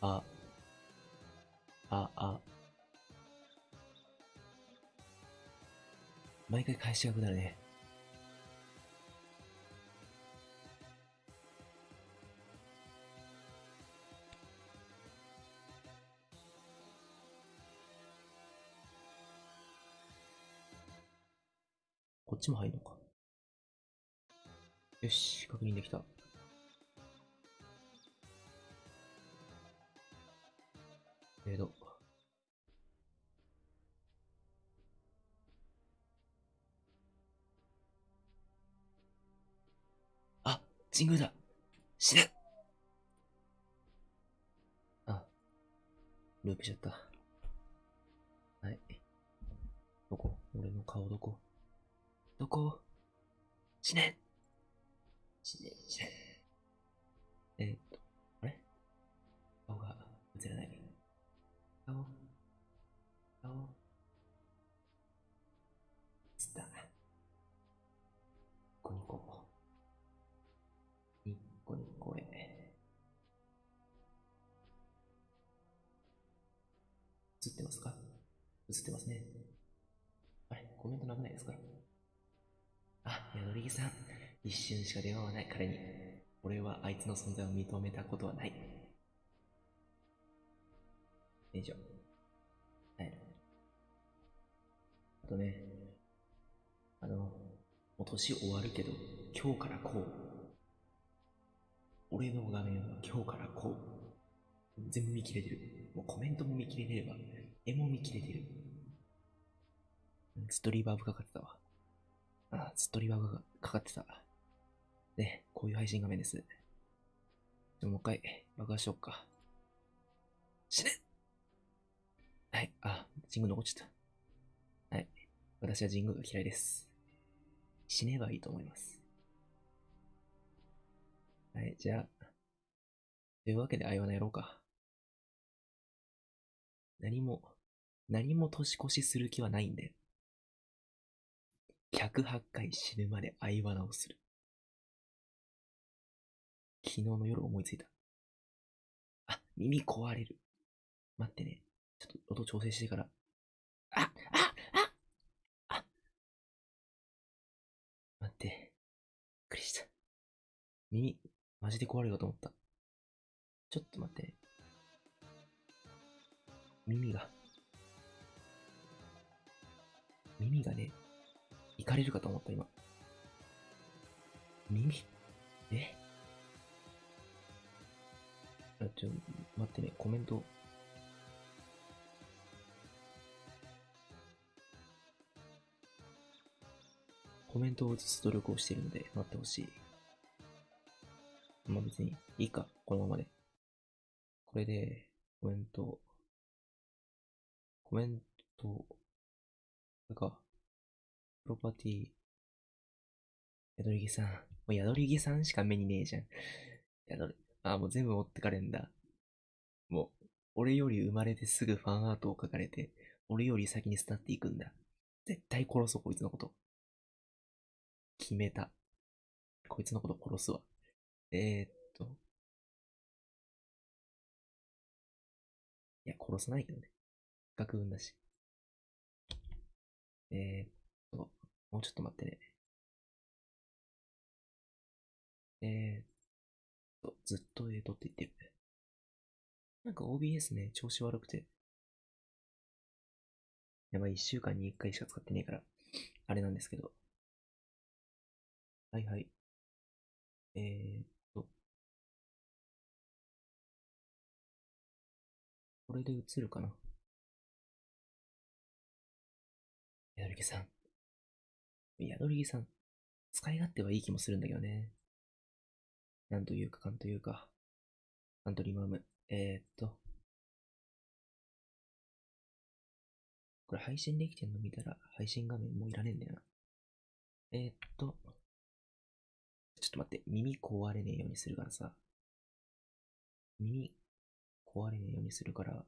あ、あ、あ。毎回返しがくなるね。こっちも入るのか。よし、確認できた。えーと。あ、神宮だ死ねあ、ループしちゃった。はい。どこ？俺の顔どこ？どこ？死ね死ね、死ね。え映ってますね。あれコメントなくないですか？あ、宿り木さん。一瞬しか電話はない彼に。俺はあいつの存在を認めたことはない。以上。はい。あとね、あの、もう年終わるけど、今日からこう。俺の画面は今日からこう。全部見切れてる。もうコメントも見切れてれば、絵も見切れてる。ずっとリバーブかかってたわ。あ、ずっとリバーブかかってた。ね、こういう配信画面です。でももう一回爆破しよっか。死ねはい、あ、神宮残っちゃった。はい。私は神宮が嫌いです。死ねばいいと思います。はい、じゃあ。というわけで、あいわなやろうか。何も、何も年越しする気はないんで。108回死ぬまで相花をする。昨日の夜思いついた。あ、耳壊れる。待ってね。ちょっと音調整してから。あ、あ、あ、あ。待って。びっくりした。耳、マジで壊れるかと思った。ちょっと待ってね。耳が。耳がね、いかれるかと思った、今。耳？え？あ、ちょ、待ってね、コメント。コメントを移す努力をしているので、待ってほしい。まあ別に、いいか、このままで。これで、コメント、コメント、これか、プロパティ、宿り木さん。もう宿り木さんしか目にねえじゃん。宿り、あ、もう全部持ってかれんだ。もう、俺より生まれてすぐファンアートを描かれて、俺より先に巣立っていくんだ。絶対殺そう、こいつのこと。決めた。こいつのこと殺すわ。えー、っと。いや、殺さないけどね。学運だし。えー、っと、もうちょっと待ってね。えー、っと、ずっとえーとって言ってる。なんか OBS ね、調子悪くて。やばい、一週間に一回しか使ってねえから、あれなんですけど。はいはい。えー、っと。これで映るかな宿り木さん。宿り木さん。使い勝手はいい気もするんだけどね。なんというか、かんというか。カントリーマーム。えー、っと。これ配信できてんの見たら、配信画面もういらねえんだよな。えー、っと。ちょっと待って、耳壊れねえようにするからさ。耳壊れねえようにするから、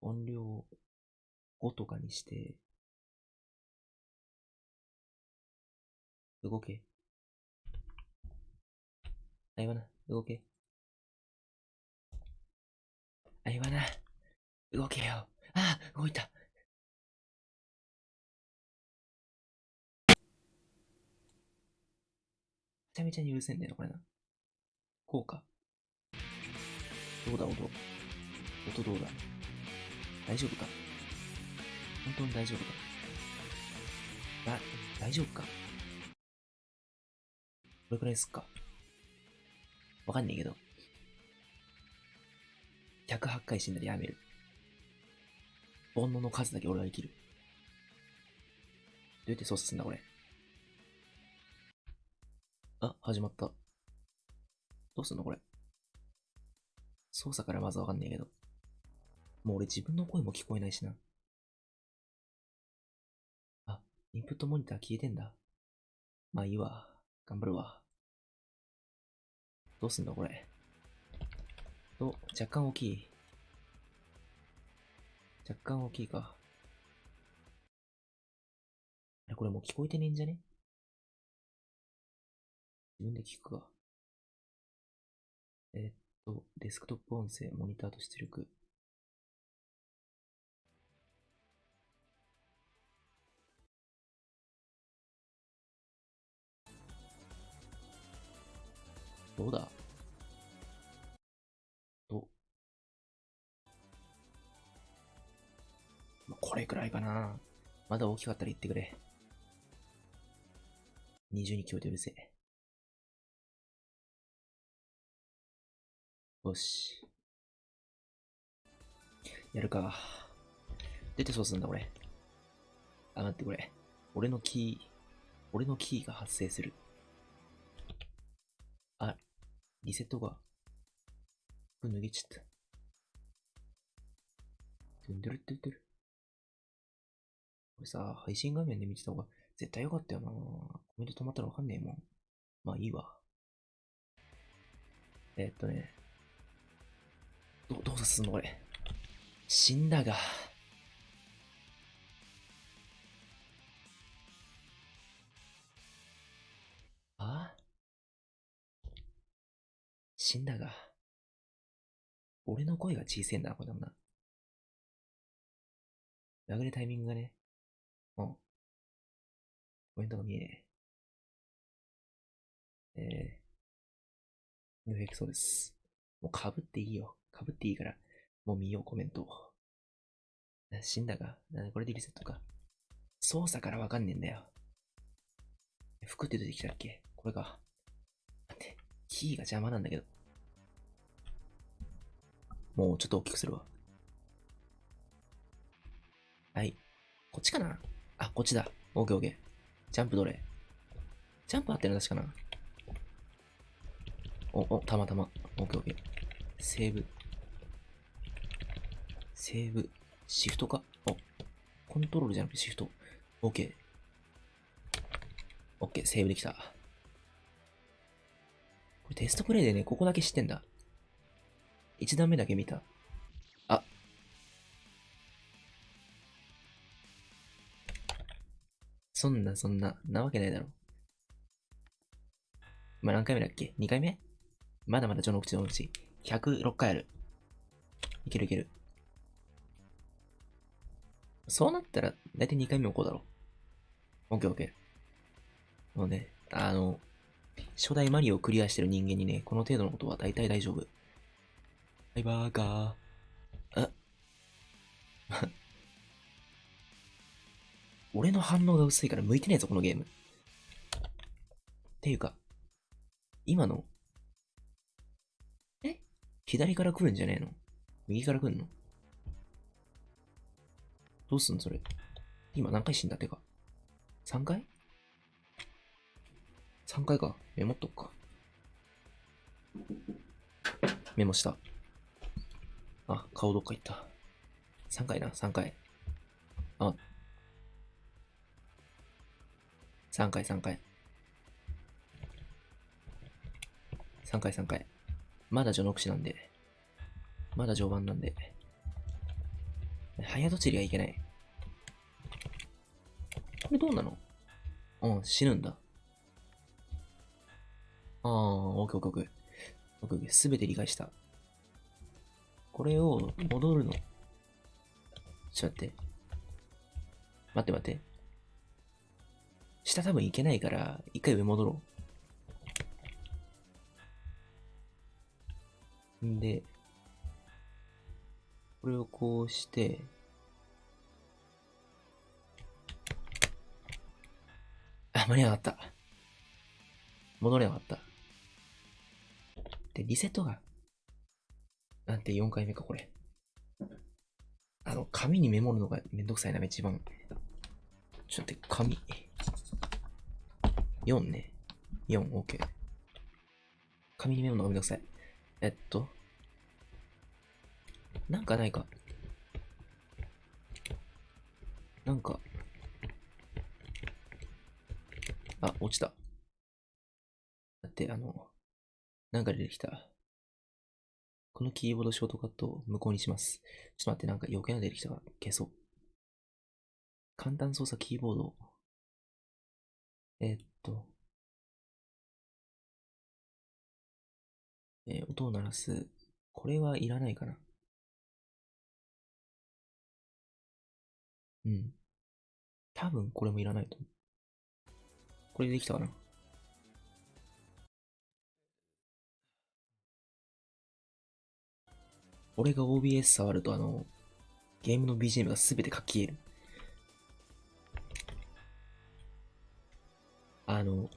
音量を5とかにして、動け。あいわな、動け。わな。動けよ。ああ、動いた。めちゃめちゃにうるせんだよ、これな。こうか。どうだ、音。音どうだ。大丈夫か？本当に大丈夫か？だ、大丈夫か？れくらいすっか？わかんねえけど。108回死んだらやめる。煩悩の数だけ俺は生きる。どうやって操作すんだ、これ？あ、始まった。どうすんの、これ？操作からまずわかんねえけど。もう俺自分の声も聞こえないしな。あ、インプットモニター消えてんだ。まあいいわ。頑張るわ。どうすんだ、これ？と、若干大きい。若干大きいか。これもう聞こえてねえんじゃね？自分で聞くか。えーっと、デスクトップ音声、モニターと出力。どうだ？どまあこれくらいかな。まだ大きかったら言ってくれ。20に聞こえてうるせえ。よし。やるか。出てそうすんだ、俺。あ、待って、これ。俺のキー、俺のキーが発生する。リセットが。これ脱げちゃった。ドゥンドゥルドゥルドゥル。これさ、配信画面で見てた方が絶対よかったよなコメント止まったらわかんねえもん。まあいいわ。えーっとね。ど、どうすんのこれ。死んだが。死んだが。俺の声が小せえんだな、これだもな。流れるタイミングがね。うん。コメントが見えねえ。えー。抜けそうです。もう被っていいよ。被っていいから。もう見よう、コメントを。死んだがなこれでリセットか？操作からわかんねえんだよ。服って出てきたっけ？これか。待って、キーが邪魔なんだけど。もうちょっと大きくするわ。はい。こっちかな？あ、こっちだ。オーケーオーケー。ジャンプどれ？ジャンプ合ってるの確かなお、お、たまたま。オーケーオーケー。セーブ。セーブ。シフトか？お、コントロールじゃなくてシフト。オーケー。オッケー、セーブできた。これテストプレイでね、ここだけ知ってんだ。一段目だけ見た。あ。そんな、そんな、なわけないだろ。まあ、何回目だっけ ?2 回目？まだまだ序の口のうち。106回ある。いけるいける。そうなったら、だいたい2回目もこうだろ。オッケーオッケー。もうね、あの、初代マリオをクリアしてる人間にね、この程度のことは大体大丈夫。はい、バーガー。あ 俺の反応が薄いから向いてねえぞ、このゲーム。っていうか、今の、え？左から来るんじゃねえの？右から来んの？どうすんのそれ？今何回死んだってか？3回 ?3 回か。メモっとくか。メモした。あ、顔どっか行った。3回な、3回。あ。3回、3回。3回、3回。まだ序の口なんで。まだ序盤なんで。早とちりがいけない。これどうなの？うん、死ぬんだ。あー、オッケーオッケーオッケー。オッケーオッケー。すべて理解した。これを戻るの。ちょっと待って。待って待って。下多分行けないから、一回上戻ろう。んで、これをこうして、あ、間に合わなかった。戻れなかった。で、リセットが、なんて4回目か、これ。あの、紙にメモるのがめんどくさいな、一番。ちょっと待って、紙。4ね。4、OK。紙にメモるのがめんどくさい。えっと。なんかないか。なんか。あ、落ちた。だって、あの、なんか出てきた。このキーボードショートカットを無効にします。ちょっと待って、なんか余計な出てきたから消そう。簡単操作キーボード。えーっと。えー音を鳴らす。これはいらないかな。うん。多分これもいらないと思う。これでできたかな俺が OBS 触るとあの、ゲームの BGM がすべて書き消える。あの、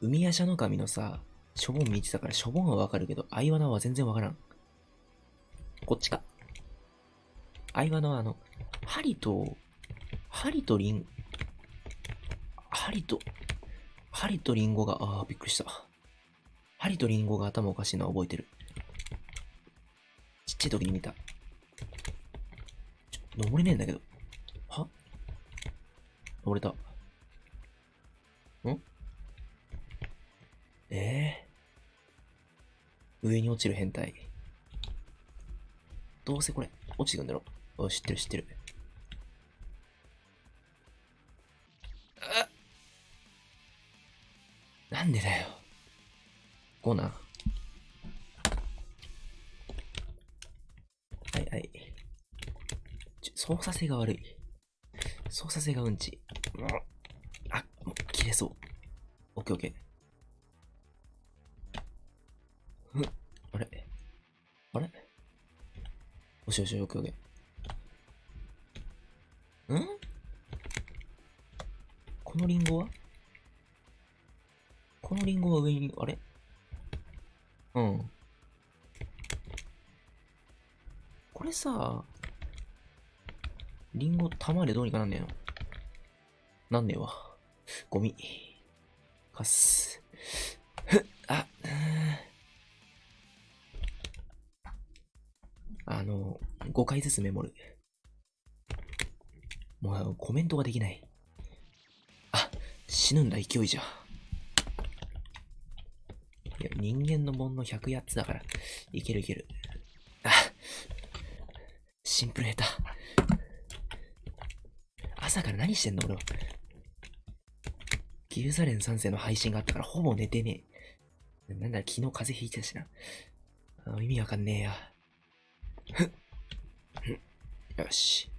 海夜叉の神のさ、しょぼん見てたからしょぼんはわかるけど、アイワナは全然わからん。こっちか。アイワナはあの、針と、針とリン、針と、針とリンゴが、ああ、びっくりした。針とリンゴが頭おかしいのは覚えてる。っちゃい時に見た。登れねえんだけど。は？登れた。ん？ええ上に落ちる変態。どうせこれ、落ちてくんだろ。お知ってる知ってる。あなんでだよ。ゴナ。はいはい。操作性が悪い。操作性がうんち。もうあ、もう切れそう。オッケーオッケー。ふん、あれ？あれ？よしよし、オッケーオッケー。ん？このリンゴは？このリンゴは上に、あれ？うん。れさ、リンゴ玉でどうにかなんねえの？なんねえわ。ゴミ。かす。ふっ、あ、うーんあの、5回ずつメモる。もうコメントができない。あ、死ぬんだ勢いじゃ。いや、人間の煩悩108つだから、いけるいける。シンプル下手。朝から何してんの俺は。ギルザレン3世の配信があったからほぼ寝てねえ。なんだ、昨日風邪ひいてたしな。意味わかんねえや。ふっ。ふよし。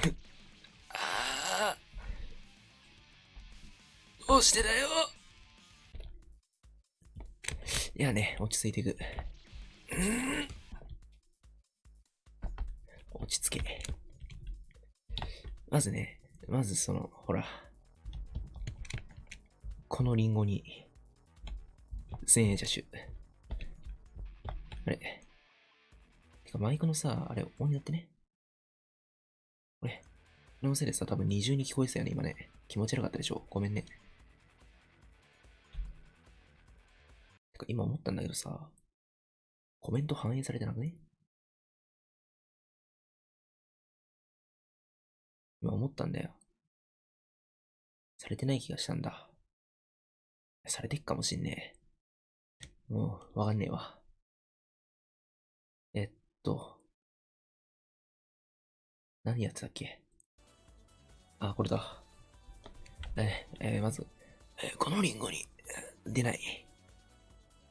ふっ。ああ。どうしてだよ。いやね、落ち着いていく。うん落ち着け。まずね、まずその、ほら。このリンゴに、千円車種。あれ。てかマイクのさ、あれ、オンになってね。これ、このせいでさ、多分二重に聞こえてたよね、今ね。気持ち悪かったでしょ？ごめんね。てか、今思ったんだけどさ、コメント反映されてなくね？今思ったんだよ。されてない気がしたんだ。されてっかもしんねえ。もう、わかんねえわ。えっと。何やってたっけ？あ、これだ。え、えーまず、えーこのリンゴに、出ない。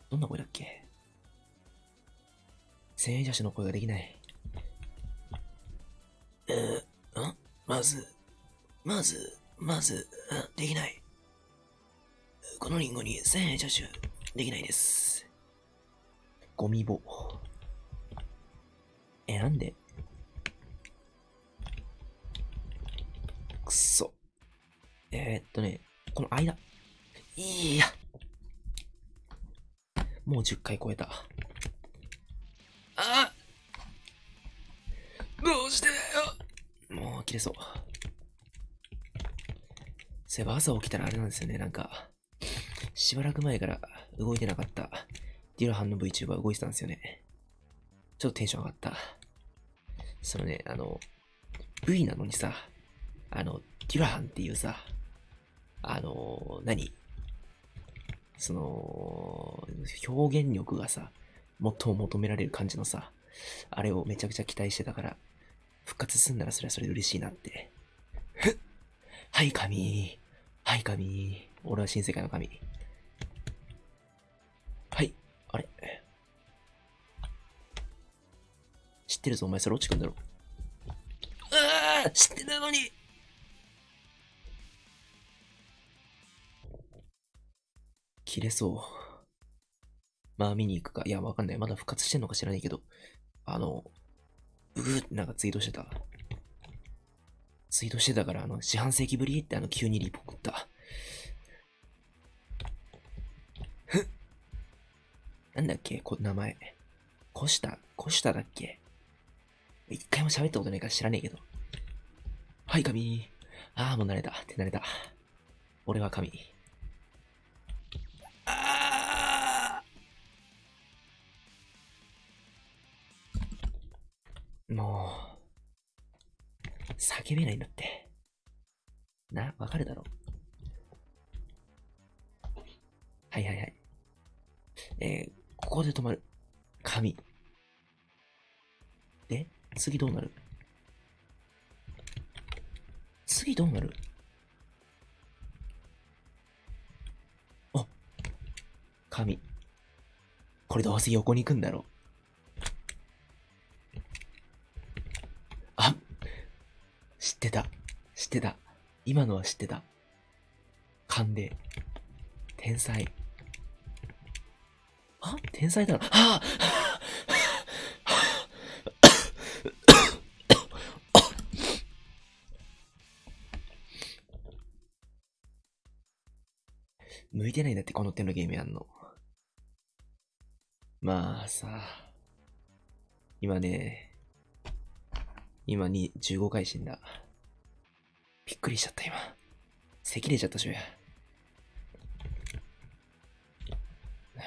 どんな声だっけ？千円車種の声ができない。えー、ん？まず、まず、まず、できない。このリンゴに千円車種できないです。ゴミ棒。え、なんで？くそ。えー、っとね、この間。いや。もう10回超えた。あどうしてよもう切れそう。そういえば朝起きたらあれなんですよね、なんか、しばらく前から動いてなかったデュラハンの VTuber 動いてたんですよね。ちょっとテンション上がった。そのね、あの、V なのにさ、あの、デュラハンっていうさ、あの、何？その、表現力がさ、最も求められる感じのさ、あれをめちゃくちゃ期待してたから、復活すんならそれはそれで嬉しいなって。ふ っはい神はい神俺は新世界の神。はい。あれ知ってるぞ、お前それ落ちくんだろ。ああ知ってたのに切れそう。まあ見に行くか。いや、わかんない。まだ復活してんのか知らないけど。あの、うーってなんかツイートしてた。ツイートしてたから、あの、四半世紀ぶりってあの、急にリポ送った。なんだっけ？こ名前。コシタ、コシタだっけ？一回も喋ったことないから知らねえけど。はい、神。ああ、もう慣れた。って慣れた。俺は神。もう、叫べないんだって。な、わかるだろう。はいはいはい。えー、ここで止まる。紙。で、次どうなる？次どうなる？あ紙。これどうせ横に行くんだろう。あ知ってた。知ってた。今のは知ってた。勘で。天才。あ天才だろ。はあ向いてないんだって、この手のゲームやんの。まあさ、今ね、今に15回死んだ。びっくりしちゃった今。咳出ちゃったしょや。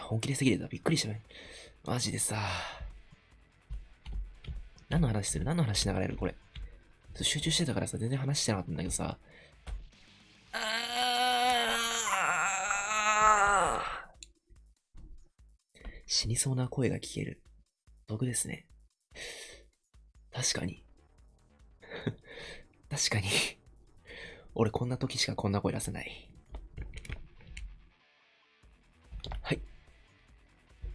本気で咳出た。びっくりした。マジでさ。何の話する？何の話しながらやるこれ？集中してたからさ、全然話してなかったんだけどさ。死にそうな声が聞ける。毒ですね。確かに。確かに俺こんな時しかこんな声出せない。はい。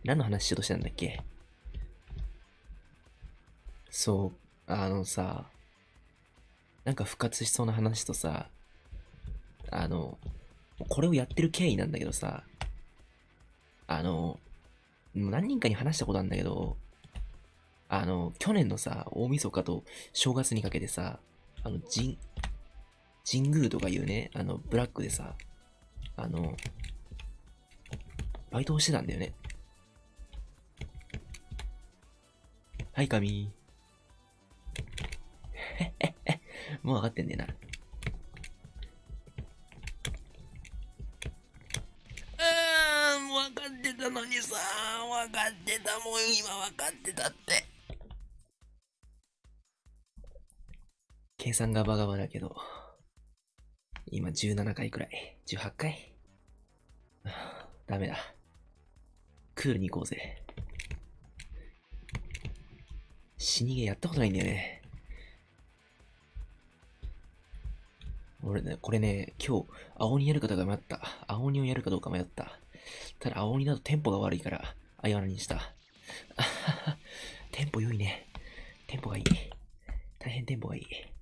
何の話しようとしたんだっけ？そう、あのさ、なんか復活しそうな話とさ、あの、これをやってる経緯なんだけどさ、あの、何人かに話したことあるんだけど、あの、去年のさ、大晦日と正月にかけてさ、あの、神、神宮とかいうね、あの、ブラックでさ、あの、バイトをしてたんだよね。はい、神。もう分かってんねえな。あー、もう分かってたのにさ、分かってた、もう今分かってたって。計算がバカバだけど、今17回くらい。18回？ダメだ。クールに行こうぜ。死にゲーやったことないんだよね。俺ね、これね、今日、青鬼やるかどうか迷った。青鬼をやるかどうか迷った。ただ、青鬼だとテンポが悪いから、あやわにした。テンポ良いね。テンポがいい。大変テンポがいい。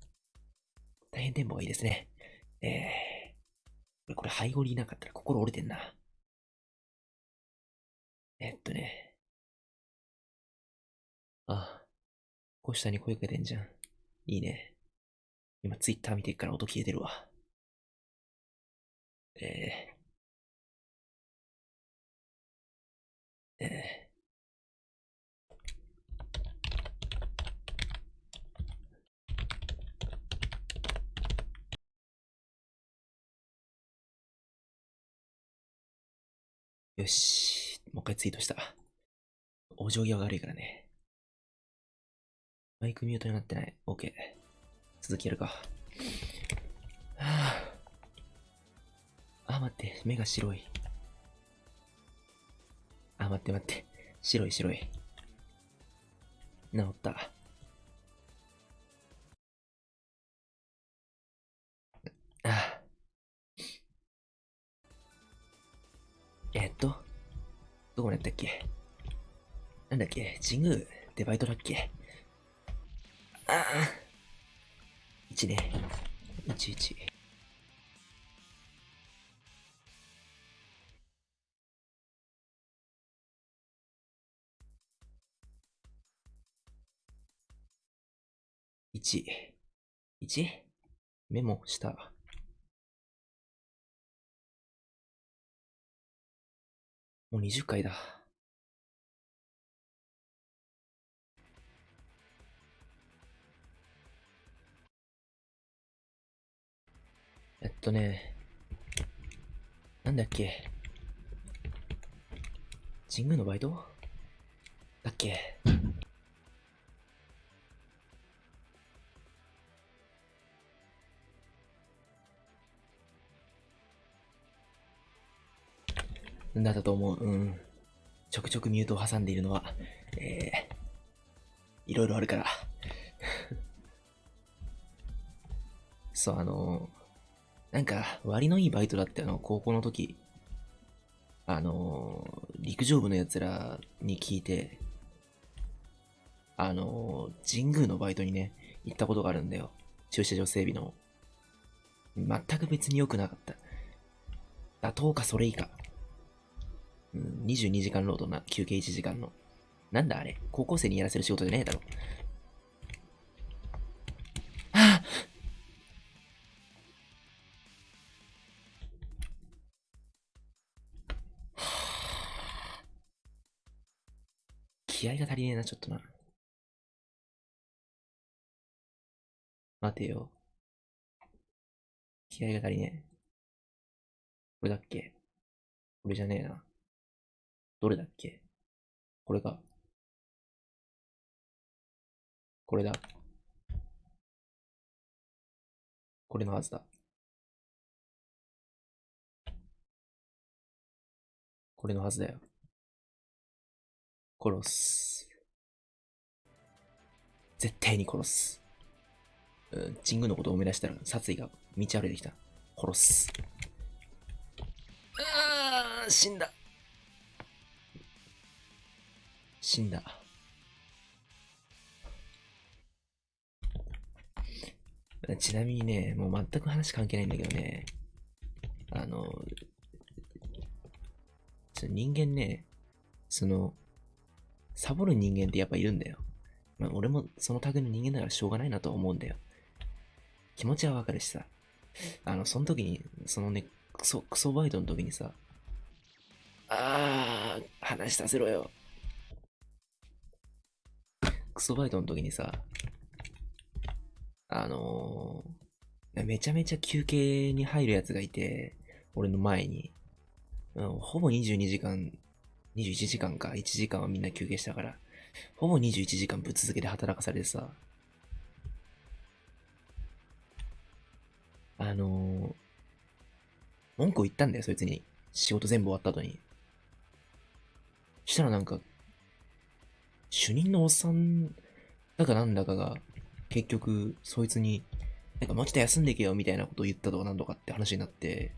大変テンポがいいですね。えー、これ、ハイゴリいなかったら心折れてんな。えっとね。あ、こう下に声かけてんじゃん。いいね。今、ツイッター見てっから音消えてるわ。えー、えーよし。もう一回ツイートした。お上際が悪いからね。マイクミュートになってない。OK。続きやるか。はあ。あ、待って。目が白い。あ、待って待って。白い白い。治った。ああ。えっと、どこまでやったっけ？なんだっけ？神宮デバイトだっけ？ああ。1ね。11。1。1? メモした。もう20回だ。えっとね、なんだっけ。神宮のバイト？だっけだったと思う。うん。ちょくちょくミュートを挟んでいるのは、えー、いろいろあるから。そう、あのー、なんか、割のいいバイトだってあの、高校の時、あのー、陸上部の奴らに聞いて、あのー、神宮のバイトにね、行ったことがあるんだよ。駐車場整備の。全く別に良くなかった。妥当かそれ以下。うん、22時間労働な、休憩1時間の。なんだあれ？高校生にやらせる仕事じゃねえだろ。あ 気合が足りねえな、ちょっとな。待てよ。気合が足りねえ。これだっけ？これじゃねえな。どれだっけ？これが。これだ。これのはずだ。これのはずだよ。殺す。絶対に殺す。うん、神宮のことを思い出したら殺意が道歩いてきた。殺す。ああ、死んだ。死んだ。ちなみにね、もう全く話関係ないんだけどね、あの、人間ね、その、サボる人間ってやっぱいるんだよ。まあ、俺もその類の人間だからしょうがないなと思うんだよ。気持ちはわかるしさ。あの、その時に、そのね、クソ、クソバイトの時にさ、あー、話させろよ。クソバイトの時にさ、あのー、めちゃめちゃ休憩に入るやつがいて、俺の前に。うん、ほぼ22時間、21時間か、1時間はみんな休憩したから、ほぼ21時間ぶっ続けて働かされてさ、あのー、文句を言ったんだよ、そいつに。仕事全部終わった後に。したらなんか、主任のおっさんだかなんだかが、結局、そいつに、なんかもうちょっと休んでけよみたいなことを言ったとかなんとかって話になって、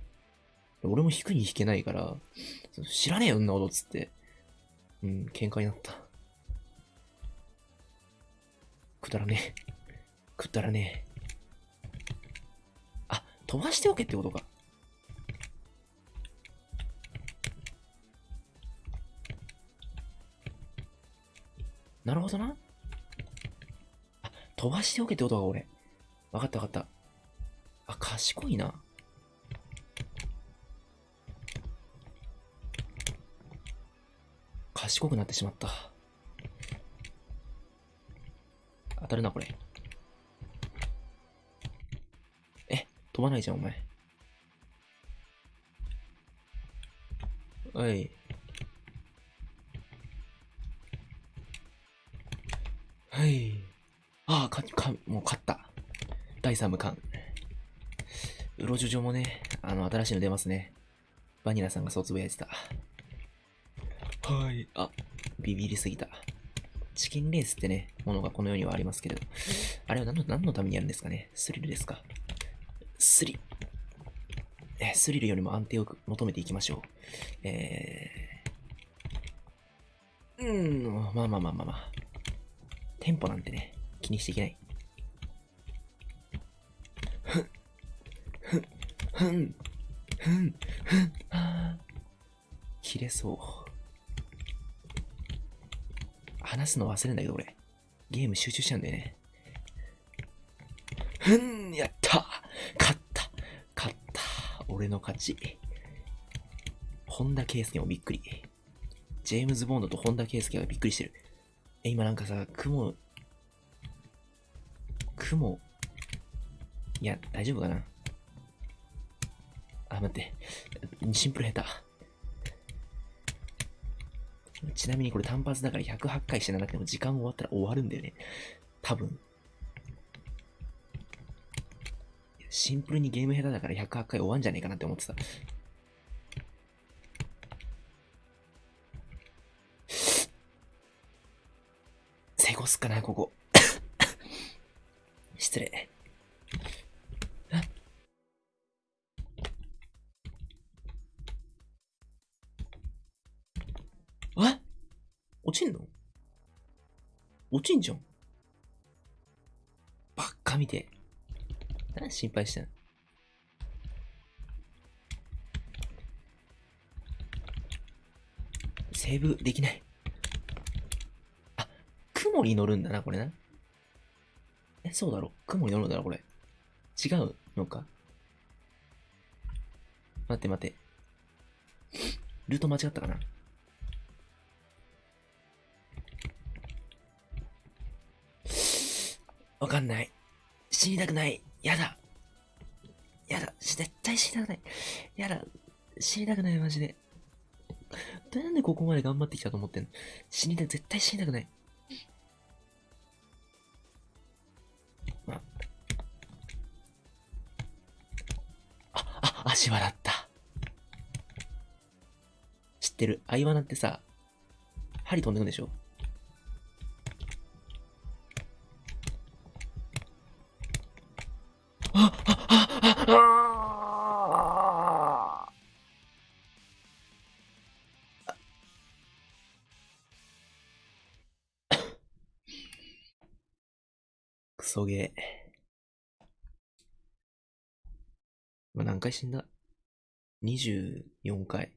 俺も引くに引けないから、知らねえよ、んなことっつって、うん、喧嘩になった。くだらねえ。くだらねえ。あ、飛ばしておけってことか。なるほどな。あ、飛ばしておけってことか、俺。わかったわかった。あ、賢いな。賢くなってしまった。当たるな、これ。え、飛ばないじゃん、お前。おい。はい。第3部完。うろじゅじょもね、あの、新しいの出ますね。バニラさんがそうつぶやいてた。はい。あ、ビビりすぎた。チキンレースってね、ものがこの世にはありますけれど、あれは何の何のためにやるんですかね？スリルですか？スリ、え、スリルよりも安定を求めていきましょう。えー、うーん、まあまあまあまあまあ。テンポなんてね、気にしていけない。ふん、ふん、ふん、あー切れそう。話すの忘れんだけど俺。ゲーム集中しちゃうんだよね。ふん、やった勝った勝った俺の勝ち。本田圭佑もびっくり。ジェームズ・ボンドと本田圭佑がびっくりしてる。え、今なんかさ、雲、雲、いや、大丈夫かな？あ、待って。シンプル下手。ちなみにこれ単発だから108回してなくても時間終わったら終わるんだよね。多分。シンプルにゲーム下手だから108回終わんじゃねえかなって思ってた。成功すっかな、ここ。失礼。落ちんの？落ちんじゃん。ばっか見て。何心配してんの？セーブできない。あ、雲に乗るんだな、これな。え、そうだろ雲に乗るんだろ、これ。違うのか？待って待って。ルート間違ったかな？わかんない。死にたくない。やだ。やだ。絶対死にたくない。やだ。死にたくない、マジで。なんでここまで頑張ってきたと思ってんの？死にたい、絶対死にたくない。まあ、あ、あ足笑った。知ってる？アイワナってさ、針飛んでくんでしょ？クソゲー。何回死んだ ?24 回。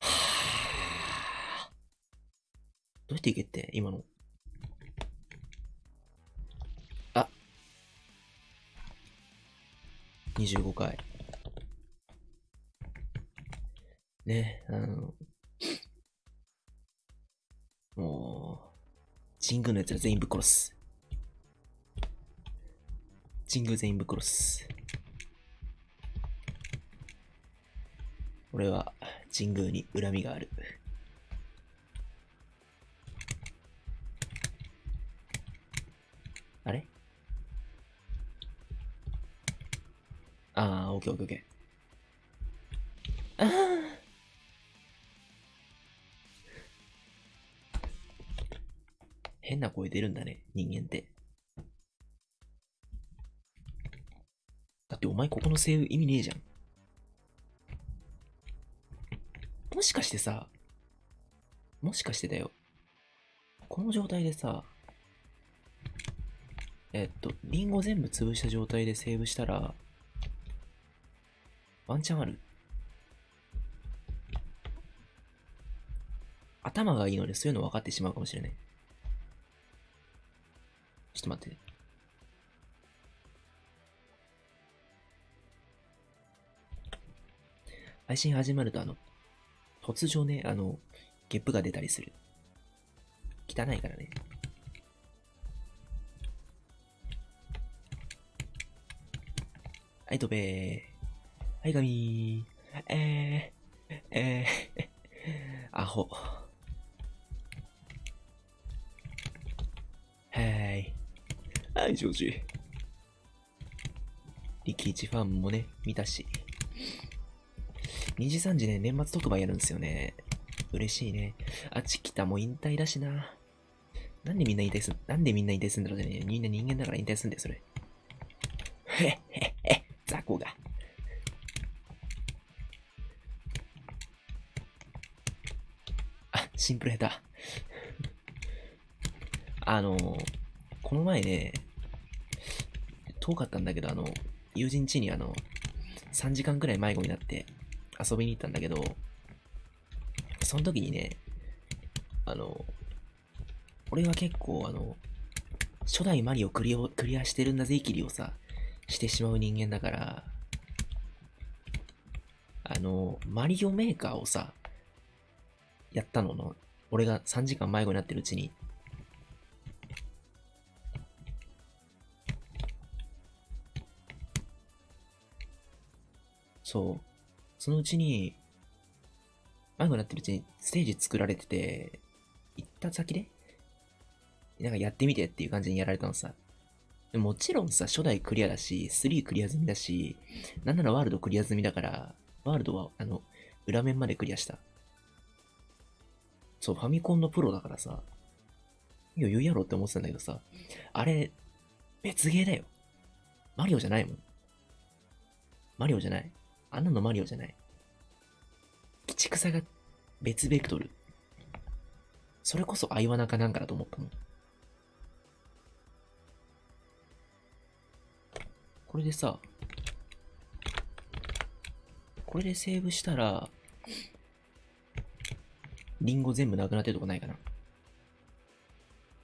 は どうやっていけって？今の。あ25回。ね、あの、もう、神宮のやつら全員ぶっ殺す。神宮全員ぶっ殺す。俺は神宮に恨みがある。あれ？ああ、オッケーオッケーオッケー。ああ。変な声出るんだね、人間って。だってお前ここのセーブ意味ねえじゃん。もしかしてさ、もしかしてだよ。この状態でさ、えっと、リンゴ全部潰した状態でセーブしたら、ワンチャンある頭がいいのでそういうの分かってしまうかもしれない。ちょっと待って。配信始まるとあの、突如ね、あの、ゲップが出たりする。汚いからね。はい、飛べーはい、ガミー。えー、えー、アホ。はい、ジョージ。リキイチファンもね、見たし。2時3時ね、年末特番やるんですよね。嬉しいね。あ、チキタも引退だしな。なんでみんな引退すん、なんでみんな引退すんだろうね。みんな人間だから引退すんだよ、それ。へっへっへ、雑魚が。あ、シンプル下手。あのー、この前ね、遠かったんだけど、あの、友人家にあの、3時間くらい迷子になって、遊びに行ったんだけど、その時にね、あの、俺は結構あの、初代マリオクリクリアしてるんだぜ、イキリをさ、してしまう人間だから、あの、マリオメーカーをさ、やったのの、俺が3時間迷子になってるうちに、そう。そのうちに、迷子になってるうちにステージ作られてて、行った先で、なんかやってみてっていう感じにやられたのさ。もちろんさ、初代クリアだし、3クリア済みだし、なんならワールドクリア済みだから、ワールドは、あの、裏面までクリアした。そう、ファミコンのプロだからさ、余裕やろって思ってたんだけどさ、あれ、別ゲーだよ。マリオじゃないもん。マリオじゃない。あんなのマリオじゃない。鬼畜さが別ベクトル。それこそアイワナかなんかだと思ったもん。これでさ、これでセーブしたら、リンゴ全部なくなってるとこないかな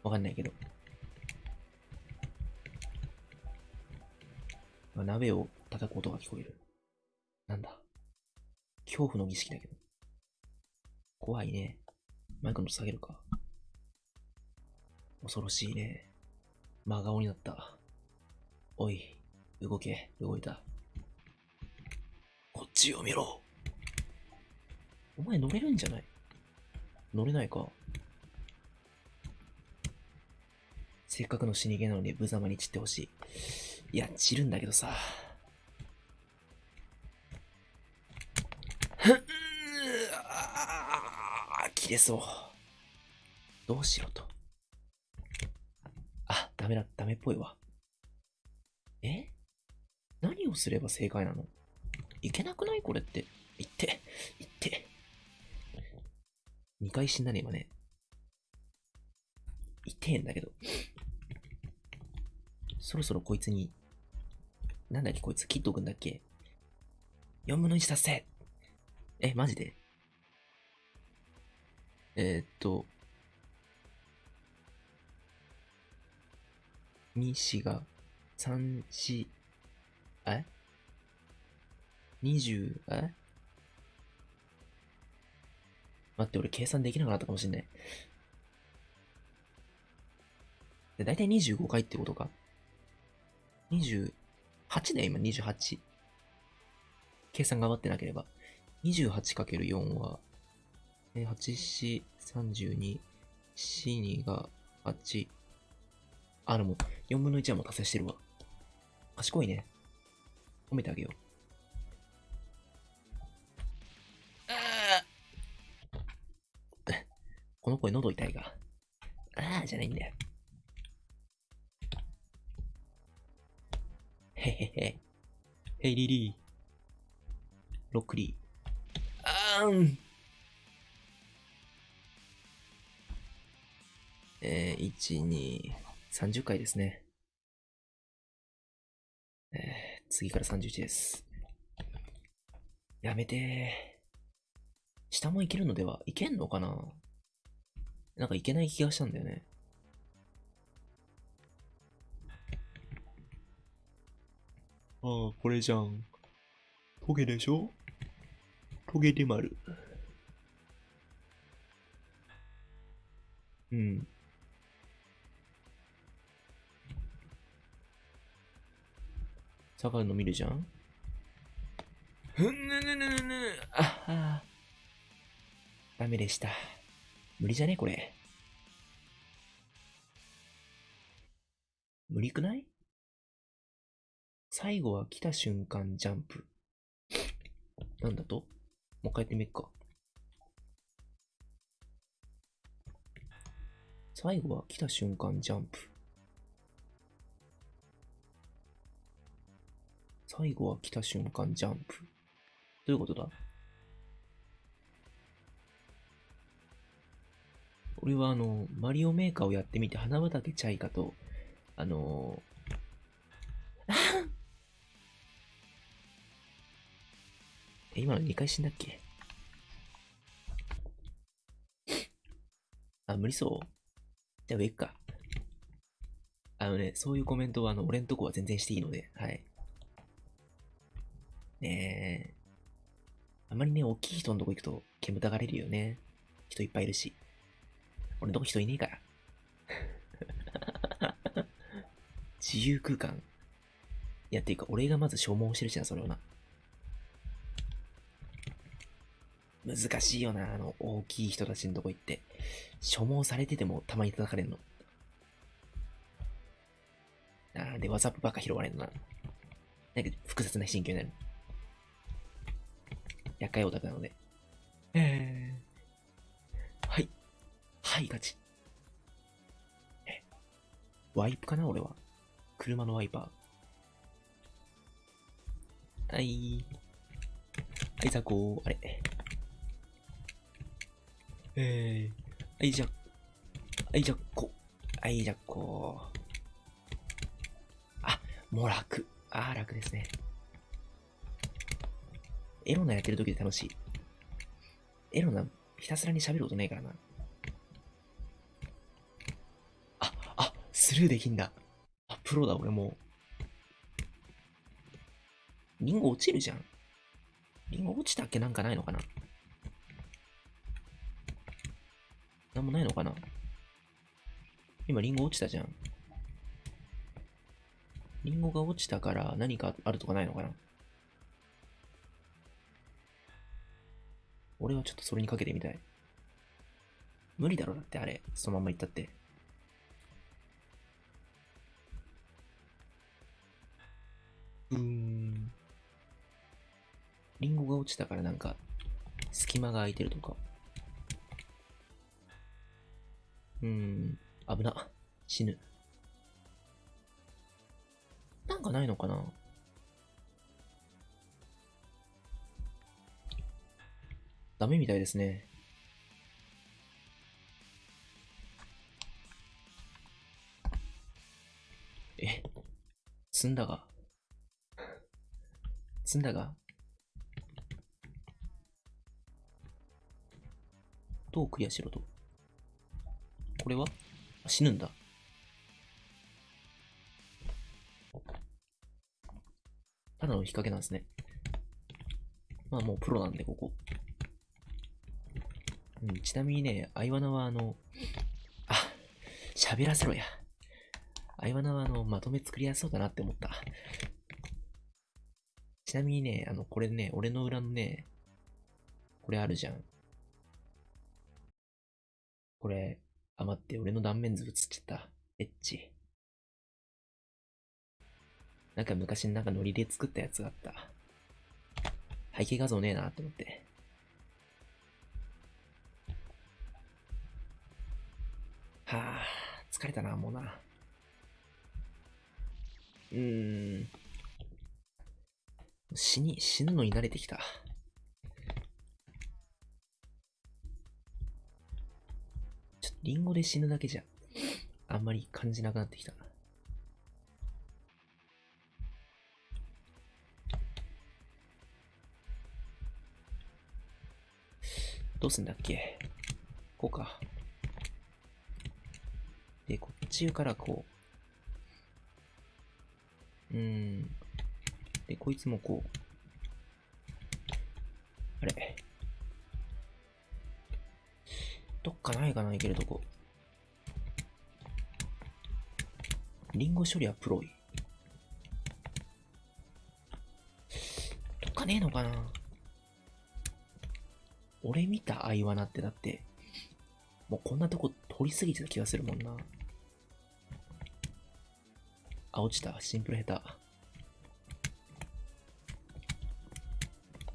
わかんないけど。鍋を叩く音が聞こえる。なんだ。恐怖の儀式だけど。怖いね。マイクの下げるか。恐ろしいね。真顔になった。おい、動け、動いた。こっちを見ろ。お前乗れるんじゃない？乗れないか。せっかくの死にゲなのに無様に散ってほしい。いや、散るんだけどさ。切れそう。どうしようと。あ、ダメだ、ダメっぽいわ。え？何をすれば正解なの？いけなくないこれって。言って、言って。2回死んだね、今ね。痛えんだけど。そろそろこいつに、なんだっけこいつ切っとくんだっけ ?4 分の1達成え、マジで？えー、っと、2、4が、3、4、え ?20、え？待って、俺計算できなかったかもしんない。で、だいたい25回ってことか？28だよ、今、28。計算頑張ってなければ。28×4 は、8、4、32、4、2が8。あ、でも、4分の1はもう達成してるわ。賢いね。褒めてあげよう。この声喉痛いが。ああ、じゃないんだよ。へへへ。ヘイリリー。ロックリ。ーん。えー、1、2、30回ですね。えー、次から31です。やめて。下もいけるのではいけんのかな？なんかいけない気がしたんだよね。ああ、これじゃん。トゲでしょ？トゲで丸。うん。下がるの見るじゃん？ふんぬぬぬぬぬああ。ダメでした。無理じゃね？これ。無理くない？最後は来た瞬間ジャンプ。なんだと？もう一回やってみっか。最後は来た瞬間ジャンプ。最後は来た瞬間ジャンプ。どういうことだ？俺はあの、マリオメーカーをやってみて花畑チャイカと、あのー、今の2回死んだっけ？あ、無理そうじゃあ上行くか。あのね、そういうコメントはあの、俺んとこは全然していいので、はい。ねえ。あまりね、大きい人のとこ行くと煙たがれるよね。人いっぱいいるし。俺のとこ人いねえから。自由空間。いや、っていうか、俺がまず消耗してるじゃん、それをな。難しいよな、あの、大きい人たちのとこ行って。消耗されててもたまに叩かれんの。あーで、ワザップばっか拾われんのな。なんか複雑な心境になる。厄介オタクなので。えー。はい。はい、ガチ。え。ワイプかな俺は。車のワイパー。はい。はい、ザコー。あれ。えー。はい、じゃ、はい、じゃ、こ。はい、じゃ、こ。あ、もう楽。あー、楽ですね。エロナやってる時で楽しい。エロナ、ひたすらに喋ることねえからな。あ、あ、スルーできんだ。あ、プロだ、俺もう。リンゴ落ちるじゃん。リンゴ落ちたっけなんかないのかななんもないのかな？今リンゴ落ちたじゃん。リンゴが落ちたから何かあるとかないのかな？俺はちょっとそれにかけてみたい。無理だろ、だってあれ。そのまま行ったって。うーん。リンゴが落ちたからなんか、隙間が空いてるとか。うん。危な。死ぬ。なんかないのかな？ダメみたいですね。え、積んだが。積んだが。どうクリアしろと？これは？死ぬんだ。ただの引っ掛けなんですね。まあもうプロなんで、ここ。うん、ちなみにね、アイワナはあの、あ、喋らせろや。アイワナはあの、まとめ作りやすそうだなって思った。ちなみにね、あの、これね、俺の裏のね、これあるじゃん。これ、あ、待って、俺の断面図映っちゃった。エッチ。なんか昔なんかノリで作ったやつがあった。背景画像ねえなって思って。はあ、疲れたな、もうな。うーん。死に、死ぬのに慣れてきた。リンゴで死ぬだけじゃ、あんまり感じなくなってきた。どうすんだっけ？こうか。で、こっちからこう。うーん。で、こいつもこう。あれ？どっかないかな、いけるとこ。リンゴ処理はプロイ。どっかねえのかな俺見たアイワナってだって、もうこんなとこ通り過ぎてた気がするもんな。あ、落ちた。シンプル下手。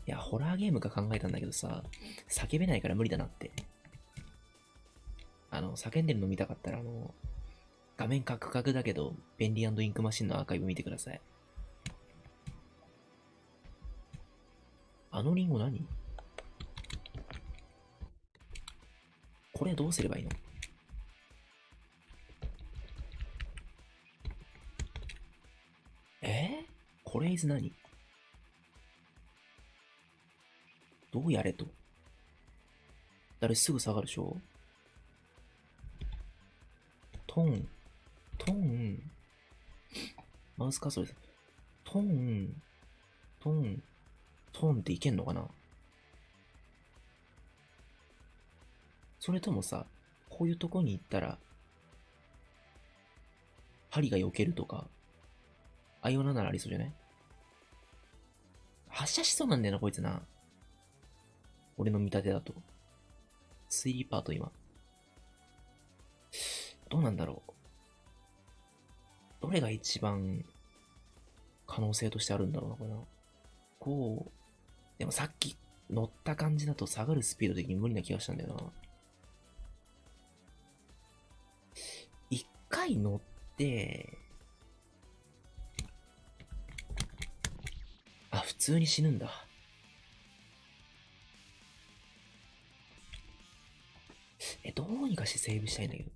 いや、ホラーゲームか考えたんだけどさ、叫べないから無理だなって。あの、叫んでるの見たかったら、あの、画面カクカクだけど、便利インクマシンのアーカイブ見てください。あのリンゴ何？これどうすればいいの？え？ー、これ is 何？どうやれと？誰すぐ下がるでしょトン、トン、マウスカーソルです。トン、トン、トンっていけんのかな？それともさ、こういうとこに行ったら、針が避けるとか、アイオナならありそうじゃない？発射しそうなんだよな、こいつな。俺の見立てだと。推理パート今。どうなんだろう。どれが一番可能性としてあるんだろうな、これな。こう。でもさっき乗った感じだと下がるスピード的に無理な気がしたんだよな。一回乗って、あ、普通に死ぬんだ。え、どうにかしてセーブしたいんだけど。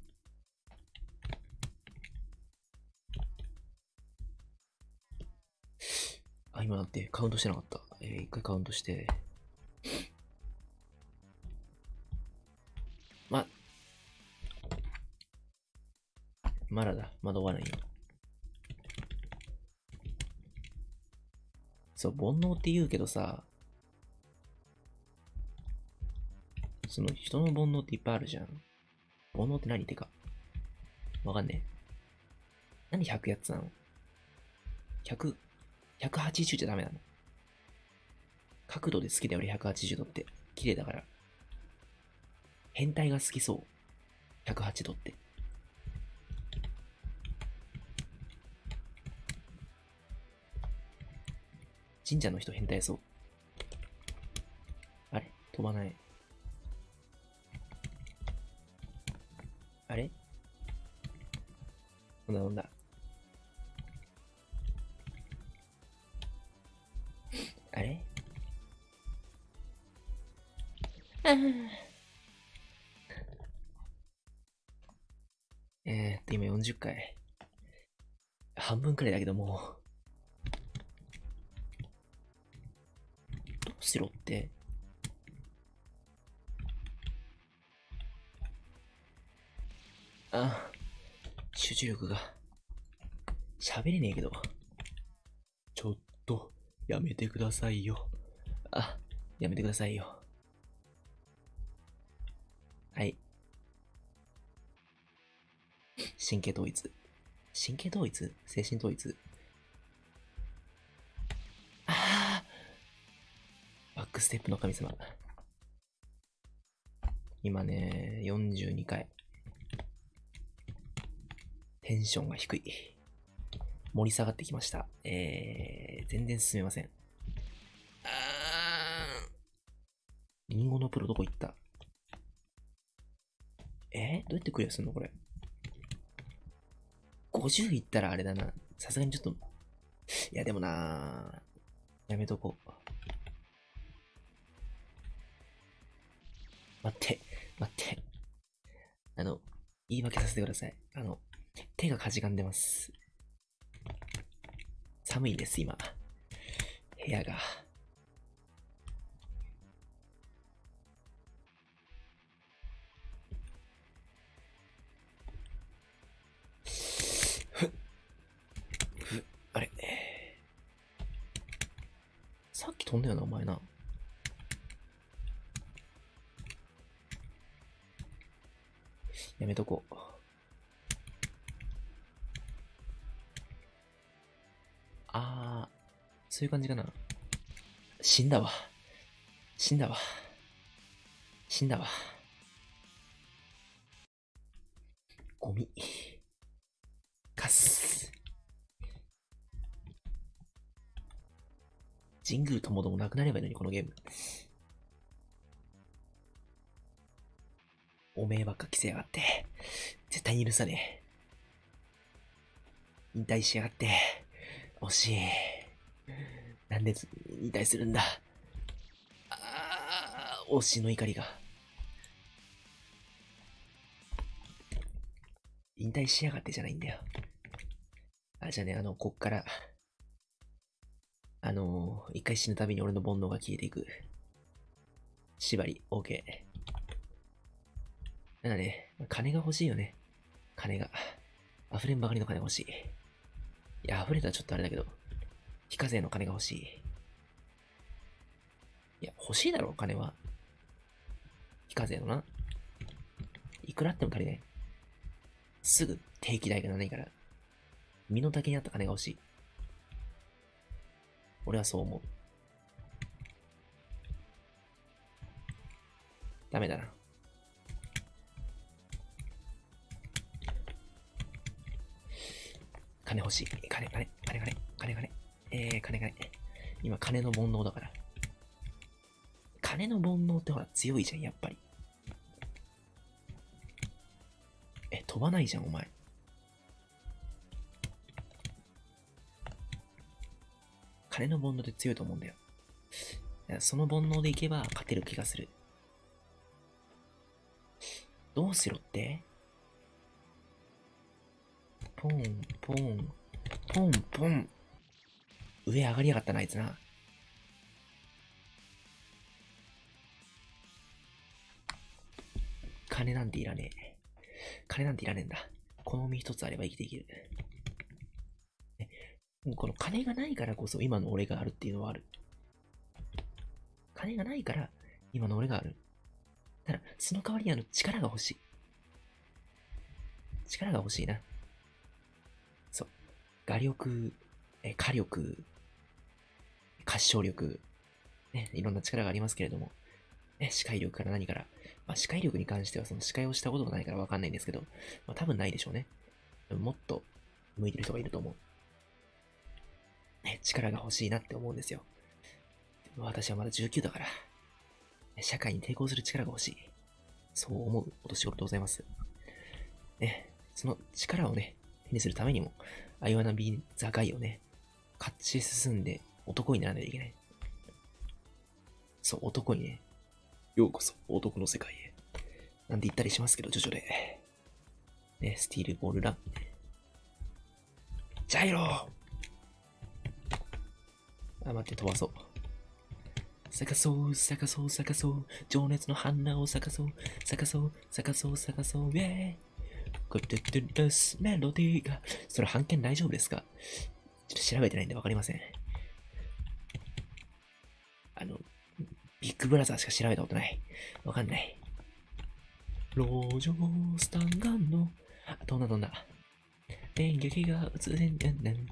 あ、今だってカウントしてなかった。えー、一回カウントして。ま、まだだ。まだ終わらないよ。そう、煩悩って言うけどさ、その人の煩悩っていっぱいあるじゃん。煩悩って何ってか。わかんねえ。何100やつなの ?100、180じゃダメなの角度で好きだよ、俺180度って。綺麗だから。変態が好きそう。108度って。神社の人変態そう。あれ飛ばない。あれ？飲んだ飲んだ。あれ？あ えーっと、今40回。半分くらいだけどもう。どうしろって？ああ、集中力が。喋れねえけど。ちょっと、やめてくださいよ。あ、やめてくださいよ。はい。神経統一。神経統一？精神統一？ああバックステップの神様。今ね、42回。テンションが低い。盛り下がってきました。えー、全然進めません。あーリンゴのプロどこ行った？え？ー、どうやってクリアするのこれ？50いったらあれだな。さすがにちょっと。いや、でもなやめとこう。待って、待って。あの、言い訳させてください。あの、手がかじかんでます。寒いです、今。部屋が。あれさっき飛んだよな、お前な。やめとこう。あー、そういう感じかな。死んだわ。死んだわ。死んだわ。ゴミ。カス。神宮ともどもなくなればいいのに、このゲーム。おめえばっか着せやがって。絶対に許さねえ。引退しやがって。惜しい。なんで引退するんだ。ああ、推しの怒りが。引退しやがってじゃないんだよ。あ、じゃあね、あの、こっから、あのー、一回死ぬたびに俺の煩悩が消えていく。縛り、OK。なんだね、金が欲しいよね。金が。溢れんばかりの金欲しい。いや、溢れたらちょっとあれだけど、非課税の金が欲しい。いや、欲しいだろ、金は。非課税のな。いくらあっても足りない。すぐ定期代がないから、身の丈に合った金が欲しい。俺はそう思う。ダメだな。金欲しい。金、金、金、金、金、金。えー、金、金。今、金の煩悩だから。金の煩悩ってほら、強いじゃん、やっぱり。え、飛ばないじゃん、お前。金の煩悩って強いと思うんだよ。その煩悩でいけば勝てる気がする。どうしろって？ポン、ポン、ポン、ポン。上上がりやがったな、あいつな。金なんていらねえ。金なんていらねえんだ。この身一つあれば生きていける。この金がないからこそ今の俺があるっていうのはある。金がないから今の俺がある。ただ、その代わりにあの力が欲しい。力が欲しいな。画力、え火力、褐象力、ね、いろんな力がありますけれども、ね、視界力から何から、まあ、視界力に関してはその視界をしたことがないからわかんないんですけど、まあ、多分ないでしょうね。もっと向いてる人がいると思う。ね、力が欲しいなって思うんですよ。でも私はまだ19だから、社会に抵抗する力が欲しい。そう思うお年頃でございます。ね、その力をね、手にするためにも、アイワナビーザガイをね、勝ち進んで男にならないといけない。そう、男にね、ようこそ男の世界へ。なんて言ったりしますけど、徐々で。ね、スティールボールラン。ジャイローあ、待って、飛ばそう。咲かそう、咲かそう、咲かそう。情熱の花を咲かそう、咲かそう、咲かそう、咲かそう、イェーイ。グッドッドルスメロディーが。それ、半券大丈夫ですかちょっと調べてないんでわかりません。あの、ビッグブラザーしか調べたことない。わかんない。路上スタンガンの、あ、飛んだ飛んだ。電撃が映れんねんねん。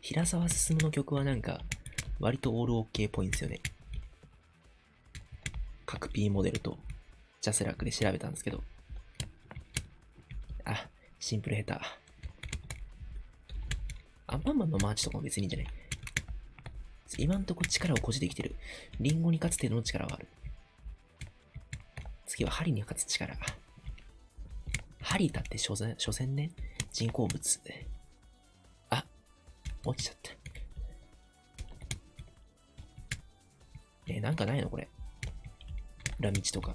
平沢進の曲はなんか、割とオールオッケーっぽいんですよね。各 P モデルとジャスラックで調べたんですけど。シンプル下手。アンパンマンのマーチとかも別にいいんじゃない？今んとこ力を誇示できてる。リンゴに勝つ程度の力はある。次は針に勝つ力。針だって所詮、所詮ね、人工物。あ、落ちちゃった。えなんかないのこれ？裏道とか。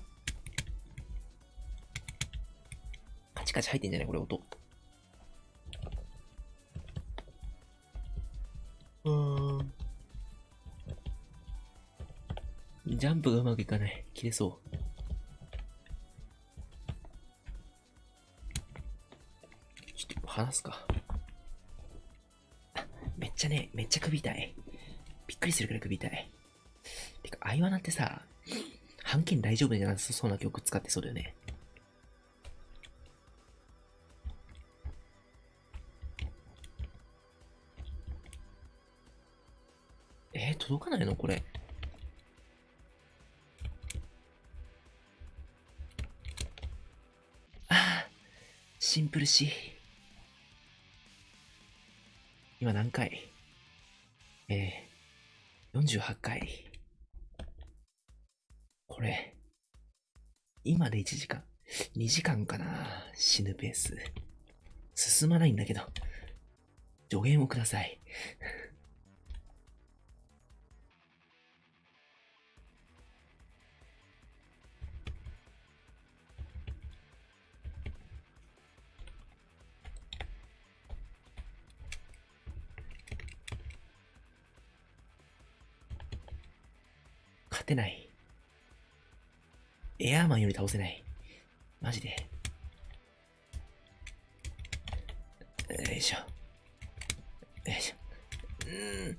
カチ入ってんじゃないこれ音。うん。ジャンプがうまくいかない。切れそう。ちょっと話すか。めっちゃね、めっちゃ首痛い。びっくりするくらい首痛い。てか、相イなってさ、半径大丈夫じゃなさそうな曲使ってそうだよね。届かないの？これ。ああ、シンプルし。今何回？えー、48回。これ、今で1時間。2時間かな死ぬペース。進まないんだけど。助言をください。勝てない。エアーマンより倒せない。マジで。よいしょ。よいしょ。うーん。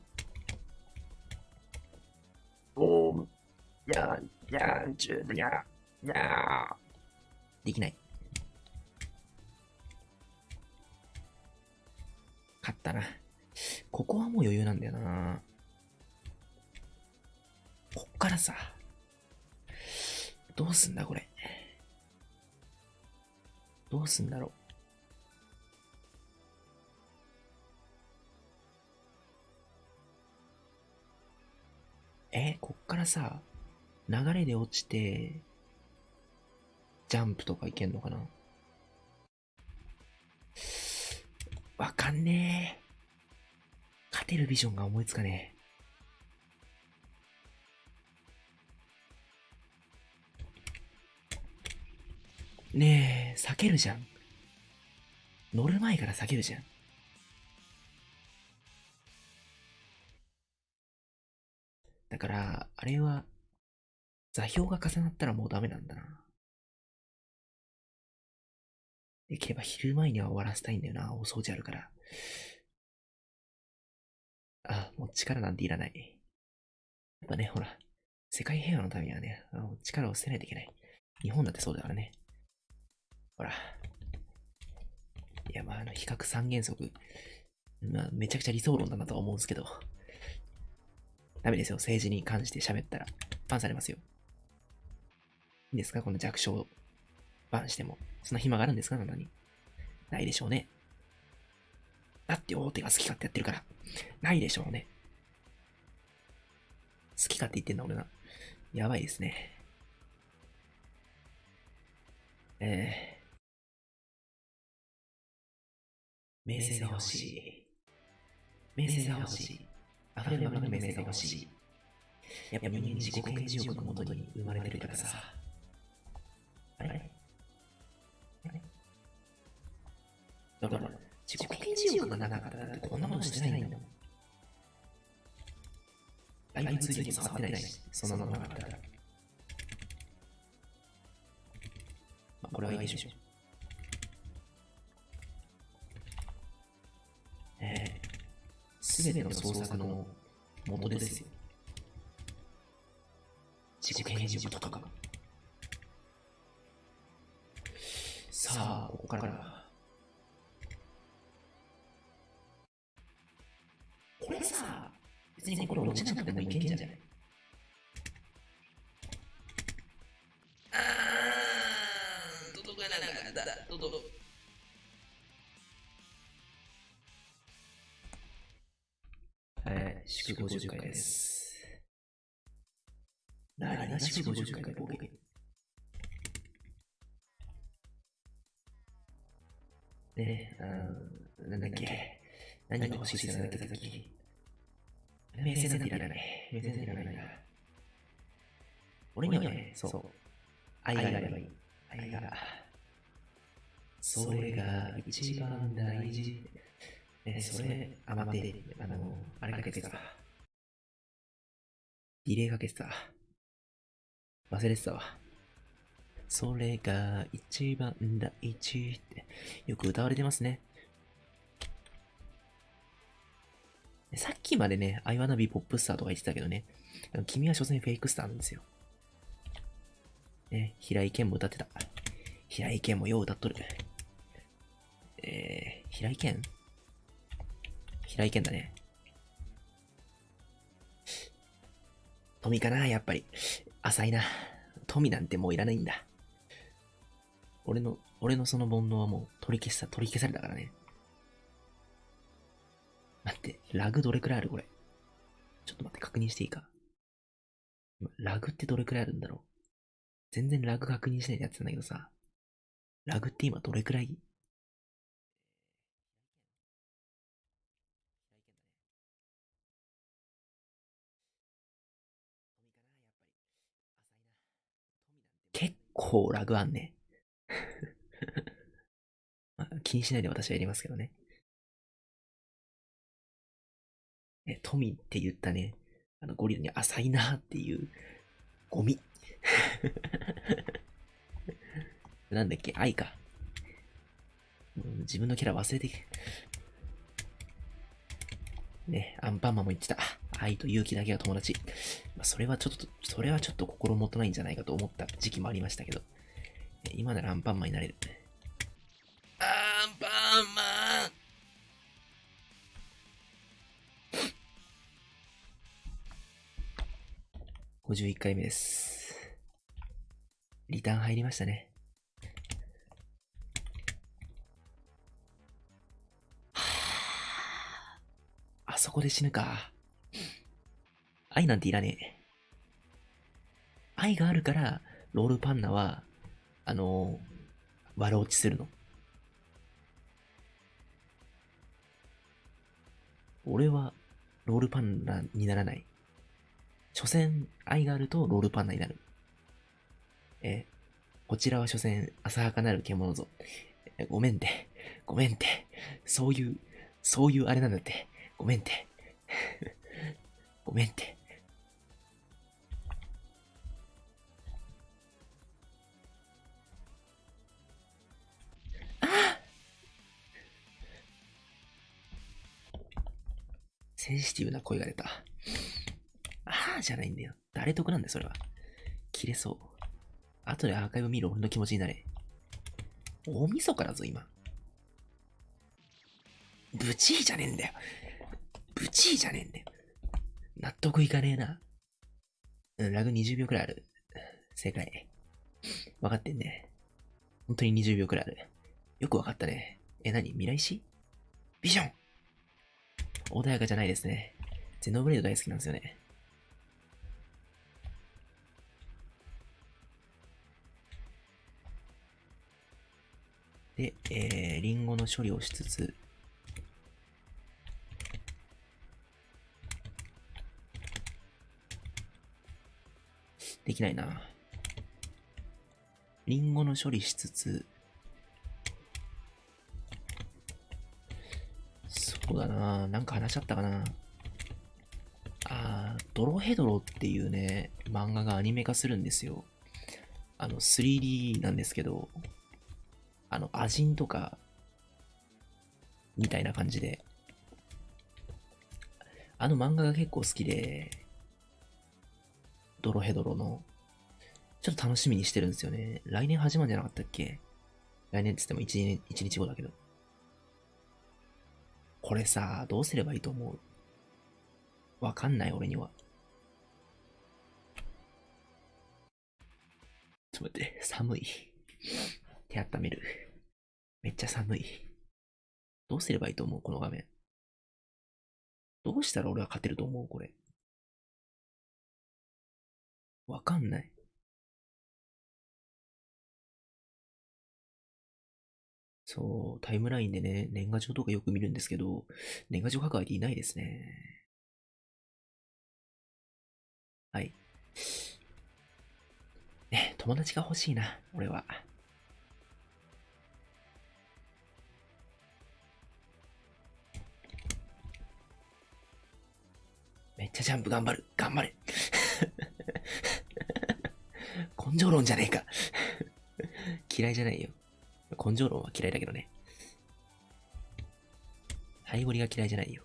おー、やー、やー、ちゅ、やー、やー。できない。勝ったな。ここはもう余裕なんだよな。からさ、どうすんだこれ。どうすんだろう。え、こっからさ、流れで落ちて、ジャンプとかいけんのかなわかんねえ。勝てるビジョンが思いつかねえ。ねえ、避けるじゃん。乗る前から避けるじゃん。だから、あれは、座標が重なったらもうダメなんだな。できれば昼前には終わらせたいんだよな。お掃除あるから。あ、もう力なんていらない。やっぱね、ほら、世界平和のためにはね、あの力を捨てないといけない。日本だってそうだからね。ほら。いや、まあ、あの、比較三原則。まあ、めちゃくちゃ理想論だなとは思うんですけど。ダメですよ。政治に関して喋ったら。バンされますよ。いいんですか？この弱小バンしても。そんな暇があるんですか？なたに。ないでしょうね。だって大手が好き勝手やってるから。ないでしょうね。好き勝手言ってんだ俺な。やばいですね。えー。名声が欲しい。名声が欲しい。溢れんばかりの名声が欲しい。やっぱ人間自己顕示欲のもとに生まれてるからさ。あれあれだから、自己顕示欲がなかったらこんなものしてないんだもん。ライブ通じて触ってないし、そんなのなかったら。まあ、これはいいでしょえー、すべての創作の元ですよ。自己顕示欲とかが。さあ、ここから。これさ、別にこれ落ちなくてもいけんじゃない？あー、届かなかった。届祝50回です。なにな祝50回かボケ。ねえ、あの、なんだっけ。何が欲しいって言ってたっけ名声なんていらない。名声なんていらないな。俺にはね、そう。愛があればいい。愛が。それが一番大事。え、それ、あ、待って、あの、あれかけてた。リレーかけてた。忘れてたわ。それが一番大事ってよく歌われてますね。さっきまでね、アイワナビポップスターとか言ってたけどね、君は所詮フェイクスターなんですよ。ね、平井堅も歌ってた。平井堅もよう歌っとる。えー、平井堅？平井堅だね。富かなやっぱり。浅いな。富なんてもういらないんだ。俺の、俺のその煩悩はもう取り消さ、取り消されたからね。待って、ラグどれくらいあるこれ。ちょっと待って、確認していいか。ラグってどれくらいあるんだろう全然ラグ確認しないやってたんだけどさ。ラグって今どれくらい結構ラグあんね。まあ、気にしないで私はやりますけどね。え、富って言ったね、あのゴリラに浅いなっていうゴミ。なんだっけ？愛か。自分のキャラ忘れてね、アンパンマンも言ってた。愛と勇気だけが友達。まあ、それはちょっと、それはちょっと心もとないんじゃないかと思った時期もありましたけど。今ならアンパンマンになれる。アンパンマン51回目です。リターン入りましたね。あそこで死ぬか。愛なんていらねえ。愛があるから、ロールパンナは、あのー、悪落ちするの。俺は、ロールパンナにならない。所詮、愛があるとロールパンナになる。えこちらは所詮、浅はかなる獣ぞ。ごめんて、ごめんて、そういう、そういうあれなんだって、ごめんて。ごめんて。センシティブな声が出た。あーじゃないんだよ。誰得なんだよ、それは。切れそう。後でアーカイブ見る俺の気持ちになれ。大晦日だぞ、今。ブチーじゃねえんだよ。ブチーじゃねえんだよ。納得いかねえな。うん、ラグ20秒くらいある。正解。分かってんね。本当に20秒くらいある。よく分かったね。え、何？未来史？ビジョン穏やかじゃないですね。ゼノブレード大好きなんですよね。で、えー、リンゴの処理をしつつ、できないな。リンゴの処理しつつ、そうだな。なんか話しちゃったかな。あー、ドロヘドロっていうね、漫画がアニメ化するんですよ。あの、3D なんですけど、あの、アジンとか、みたいな感じで、あの漫画が結構好きで、ドロヘドロの、ちょっと楽しみにしてるんですよね。来年始まるんじゃなかったっけ？来年って言っても 1, 1日後だけど。これさ、どうすればいいと思う？わかんない、俺には。ちょっと待って、寒い。手温める。めっちゃ寒い。どうすればいいと思う？この画面。どうしたら俺は勝てると思う？これ。わかんない。そう、タイムラインでね、年賀状とかよく見るんですけど、年賀状書く相手いないですね。はい。ね、友達が欲しいな、俺は。めっちゃジャンプ頑張る。頑張れ。根性論じゃねえか。嫌いじゃないよ。根性論は嫌いだけどね。ハイゴリが嫌いじゃないよ。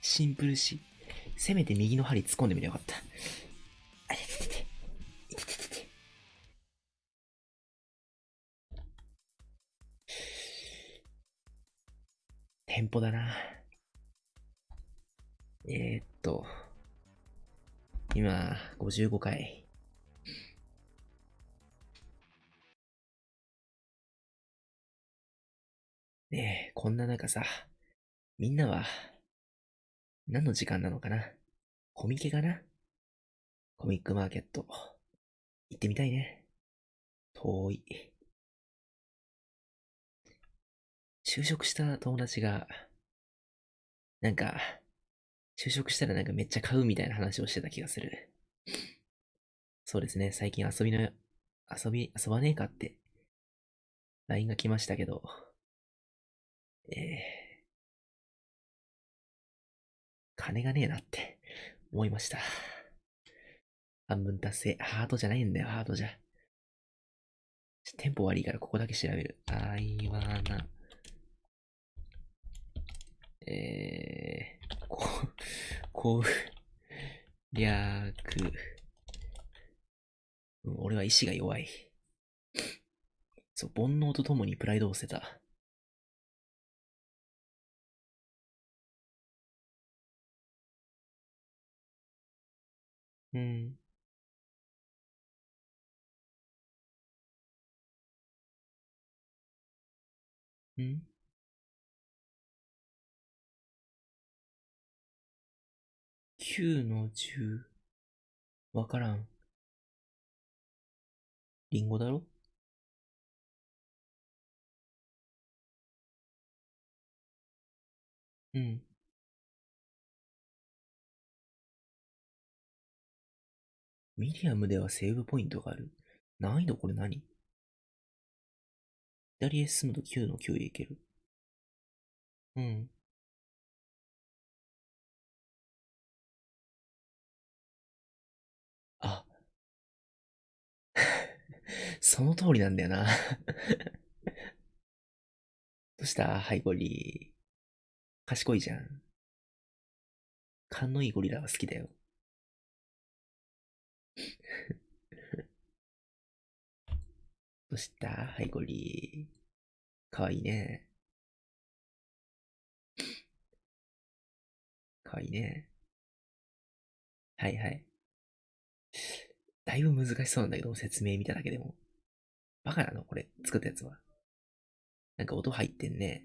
シンプルし、せめて右の針突っ込んでみればよかった。テンポだな。えー、っと、今、55回。ねえ、こんな中さ、みんなは、何の時間なのかな？コミケかな？コミックマーケット。行ってみたいね。遠い。就職した友達が、なんか、就職したらなんかめっちゃ買うみたいな話をしてた気がする。そうですね、最近遊びの、遊び、遊ばねえかって、LINE が来ましたけど、えー、金がねえなって思いました。半分達成。ハートじゃないんだよ、ハートじゃ。テンポ悪いからここだけ調べる。あいわな。えー、こ、こう、略。うん、俺は意志が弱い。そう、煩悩とともにプライドを捨てた。うん。うん？9の10。わからん。リンゴだろ？うん。ミディアムではセーブポイントがある。難易度これ何？左へ進むと9の9へ行ける。うん。その通りなんだよな どうした？ハイゴリ賢いじゃん。勘のいいゴリラは好きだよ。どうした？ハイゴリかわいいね。かわいいね。はいはい。だいぶ難しそうなんだけど、説明見ただけでも。バカなの？これ、作ったやつは。なんか音入ってんね。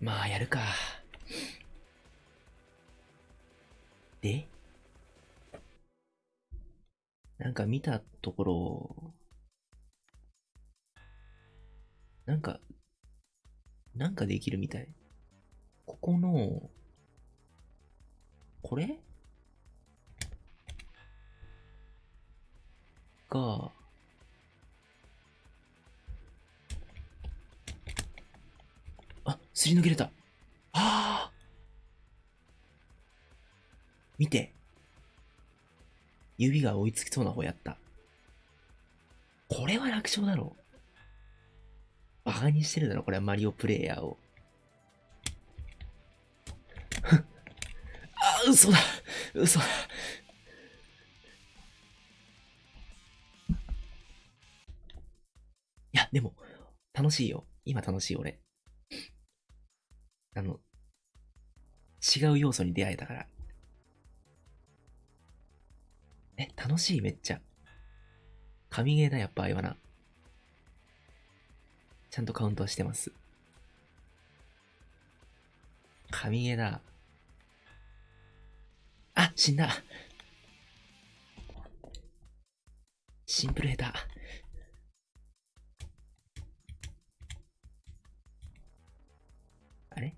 まあ、やるか。で？なんか見たところ、なんか、なんかできるみたい。ここの、これ？が、あ、すり抜けれた。ああ見て。指が追いつきそうな方やった。これは楽勝だろう。バカにしてるだろ、これはマリオプレイヤーを。あ、嘘だ。嘘だ。いや、でも、楽しいよ。今楽しい、俺。あの、違う要素に出会えたから。え、楽しいめっちゃ。神ゲーだ、やっぱあいわな。ちゃんとカウントはしてます。神ゲーだ。あ、死んだ。シンプル下手。あれ？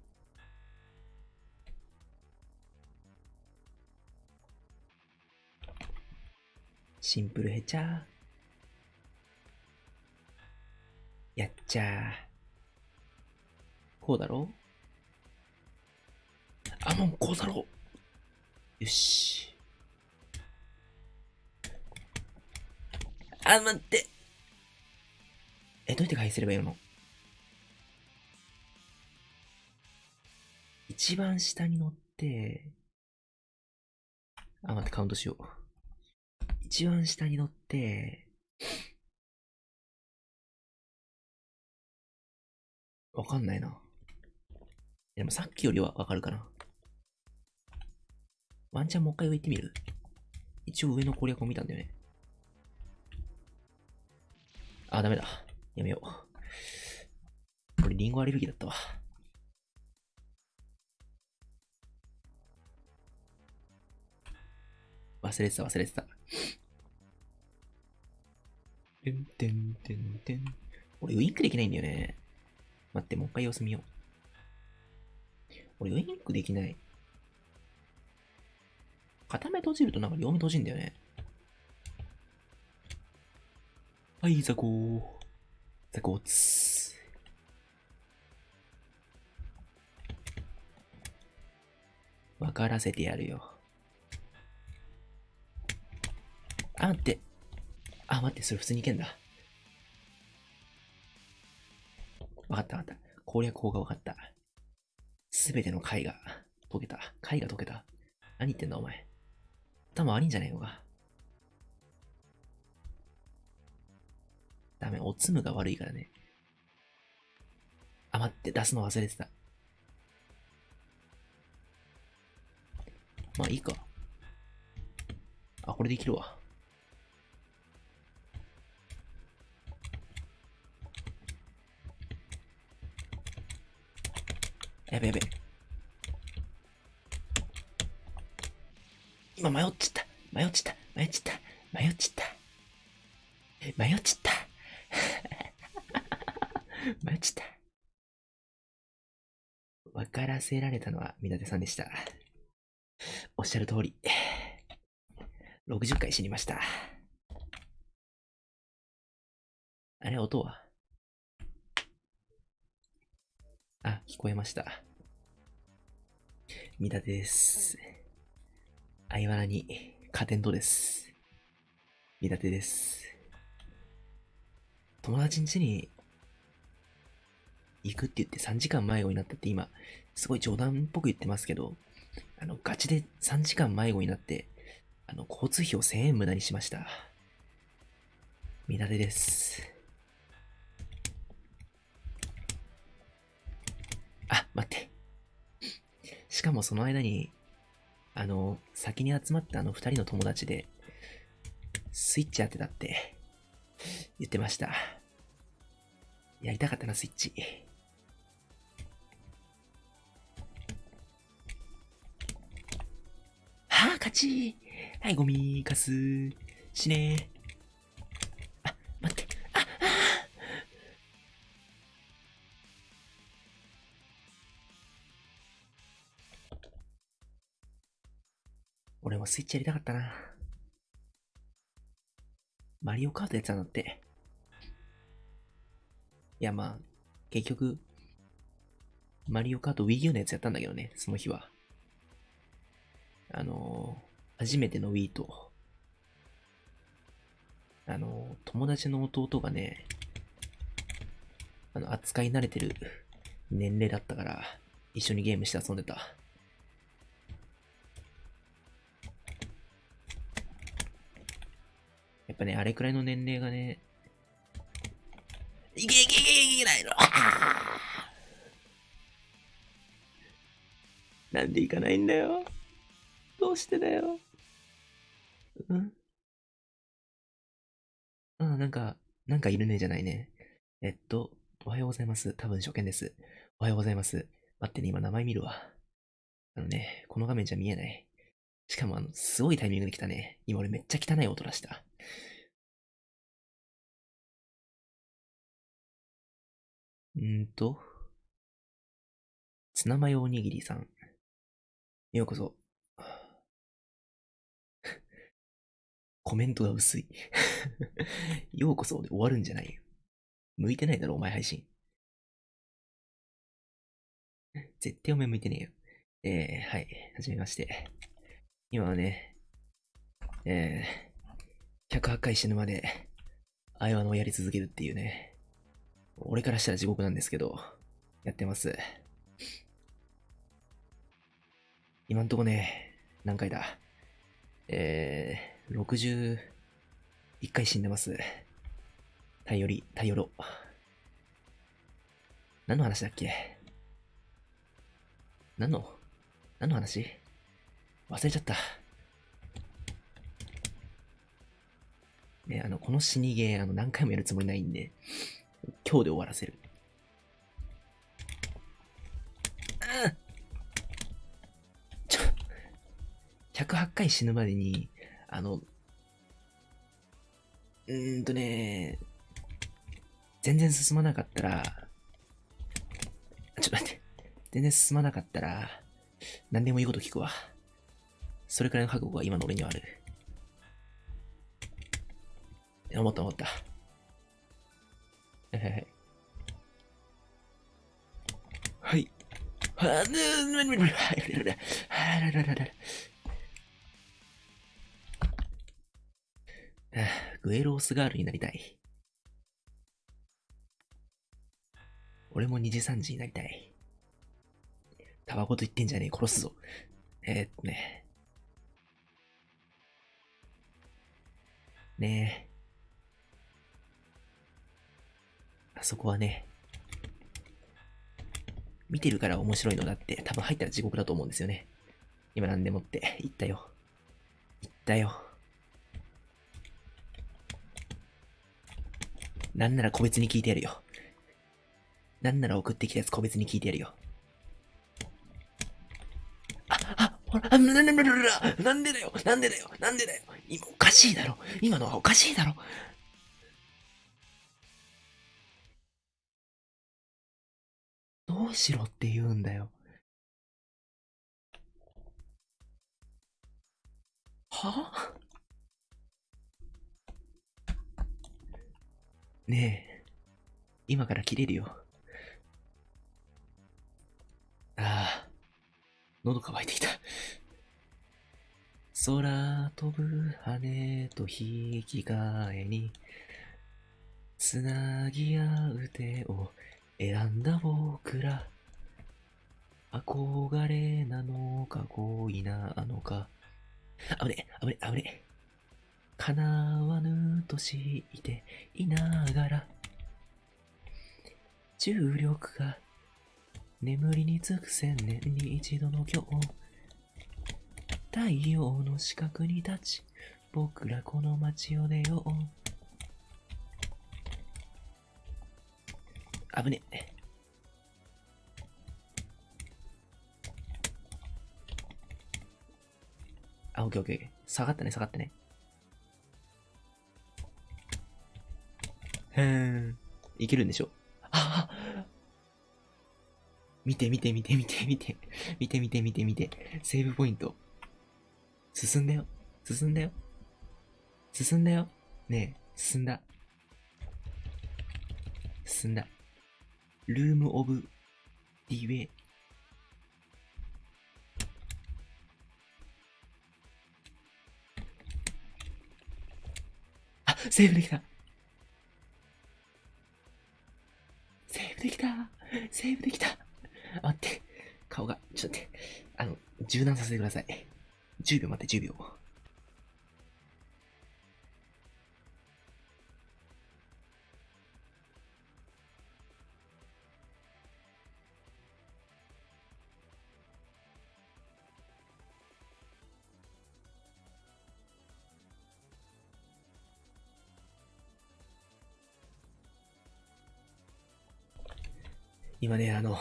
シンプルヘチャー。やっちゃ。こうだろあ、もうこうだろよし。あ、待って。え、どうやって返せればいいの？一番下に乗って、あ、待って、カウントしよう。一番下に乗って、わかんないな。でもさっきよりはわかるかな。ワンチャンもう一回上行ってみる？一応上の攻略を見たんだよね。あ、ダメだ。やめよう。これリンゴアレルギーだったわ。忘れてた忘れてた。てんてんてんてん。俺ウインクできないんだよね。待って、もう一回様子見よう。俺ウインクできない。片目閉じるとなんか両目閉じんだよね。はい、ザコー。ザコーツ。わからせてやるよ。あ、待って。あ、待って、それ普通にいけんだ。わかったわかった。攻略法がわかった。すべての貝が解けた。貝が解けた。何言ってんだお前。頭悪いんじゃないのか。ダメ、おつむが悪いからね。あ、待って、出すの忘れてた。まあいいか。あ、これできるわ。やべやべ。今迷っちった。迷っちった。迷っちった。迷っちった。迷っちった。迷っちった。わからせられたのはみなてさんでした。おっしゃる通り。60回死にました。あれ、音は？あ、聞こえました。みだてです。相原に、加点とです。みだてです。友達ん家に行くって言って3時間迷子になったって今、すごい冗談っぽく言ってますけど、あの、ガチで3時間迷子になって、あの、交通費を1000円無駄にしました。みだてです。あ、待って。しかもその間に、あの、先に集まったあの二人の友達で、スイッチやってたって、言ってました。やりたかったな、スイッチ。はあ、勝ちはい、ゴミ、カス、死ねもスイッチやりたかったな。マリオカートやってたんだって。いや、まあ、結局、マリオカート Wii U のやつやったんだけどね、その日は。あのー初めての Wii と、あのー友達の弟がね、あの、扱い慣れてる年齢だったから、一緒にゲームして遊んでた。ぱね、あれくらいの年齢がね、いけいけいけいけないの。なんで行かないんだよ。どうしてだよ。うんうん、なんか、なんかいるねじゃないね。えっと、おはようございます。多分初見です。おはようございます。待ってね、今名前見るわ。あのね、この画面じゃ見えない。しかもあの、すごいタイミングで来たね。今俺めっちゃ汚い音出した。んと、ツナマヨおにぎりさん。ようこそ。コメントが薄い。ようこそで終わるんじゃないよ。向いてないだろ、お前配信。絶対お前向いてねえよ。えー、はい。はじめまして。今はね、えー、108回死ぬまで、アイワのをやり続けるっていうね。俺からしたら地獄なんですけど、やってます。今んとこね、何回だ？えー、61回死んでます。頼り、頼ろ。何の話だっけ？何の？何の話？忘れちゃった。ね、あの、この死にゲー、あの、何回もやるつもりないんで、今日で終わらせる。あちょ、108回死ぬまでに、あの、うーんとね、全然進まなかったら、ちょっと待って。全然進まなかったら、何でもいいこと聞くわ。それくらいの覚悟が今の俺にはある。思った思った。はいはい。はい。はグエロースガールになりたい。俺も2時3時になりたい。タバコと言ってんじゃねえ、殺すぞ。えー、っとね。ねえ。そこはね、見てるから面白いのだって多分入ったら地獄だと思うんですよね。今なんでもって言ったよ。言ったよ。なんなら個別に聞いてやるよ。なんなら送ってきたやつ個別に聞いてやるよ。あほら、な、な、な、な、なんでだよなんでだよなんでだよ今おかしいだろ今のはおかしいだろどうしろって言うんだよ。は？あねえ、今から切れるよ。ああ。喉乾いてきた。空飛ぶ羽と引き換えに、つなぎ合う手を選んだ僕ら。憧れなのか恋なのか。あぶね、あぶね、あぶね。叶わぬと知っていながら。重力が眠りにつく千年に一度の今日太陽の四角に立ち僕らこの街を出よう危ねえあ、オッケーオッケー。下がったね、下がったね。へーん。いけるんでしょ？ああ見て見て見て見て見て。見て見て見て見て。セーブポイント。進んだよ。進んだよ。進んだよ。ねえ、進んだ。進んだ。ルームオブディウェイ。あ、セーブできた。セーブできた。セーブできた。待って。顔が、ちょっと待って。あの、柔軟させてください。10秒待って、10秒。今ね、あの、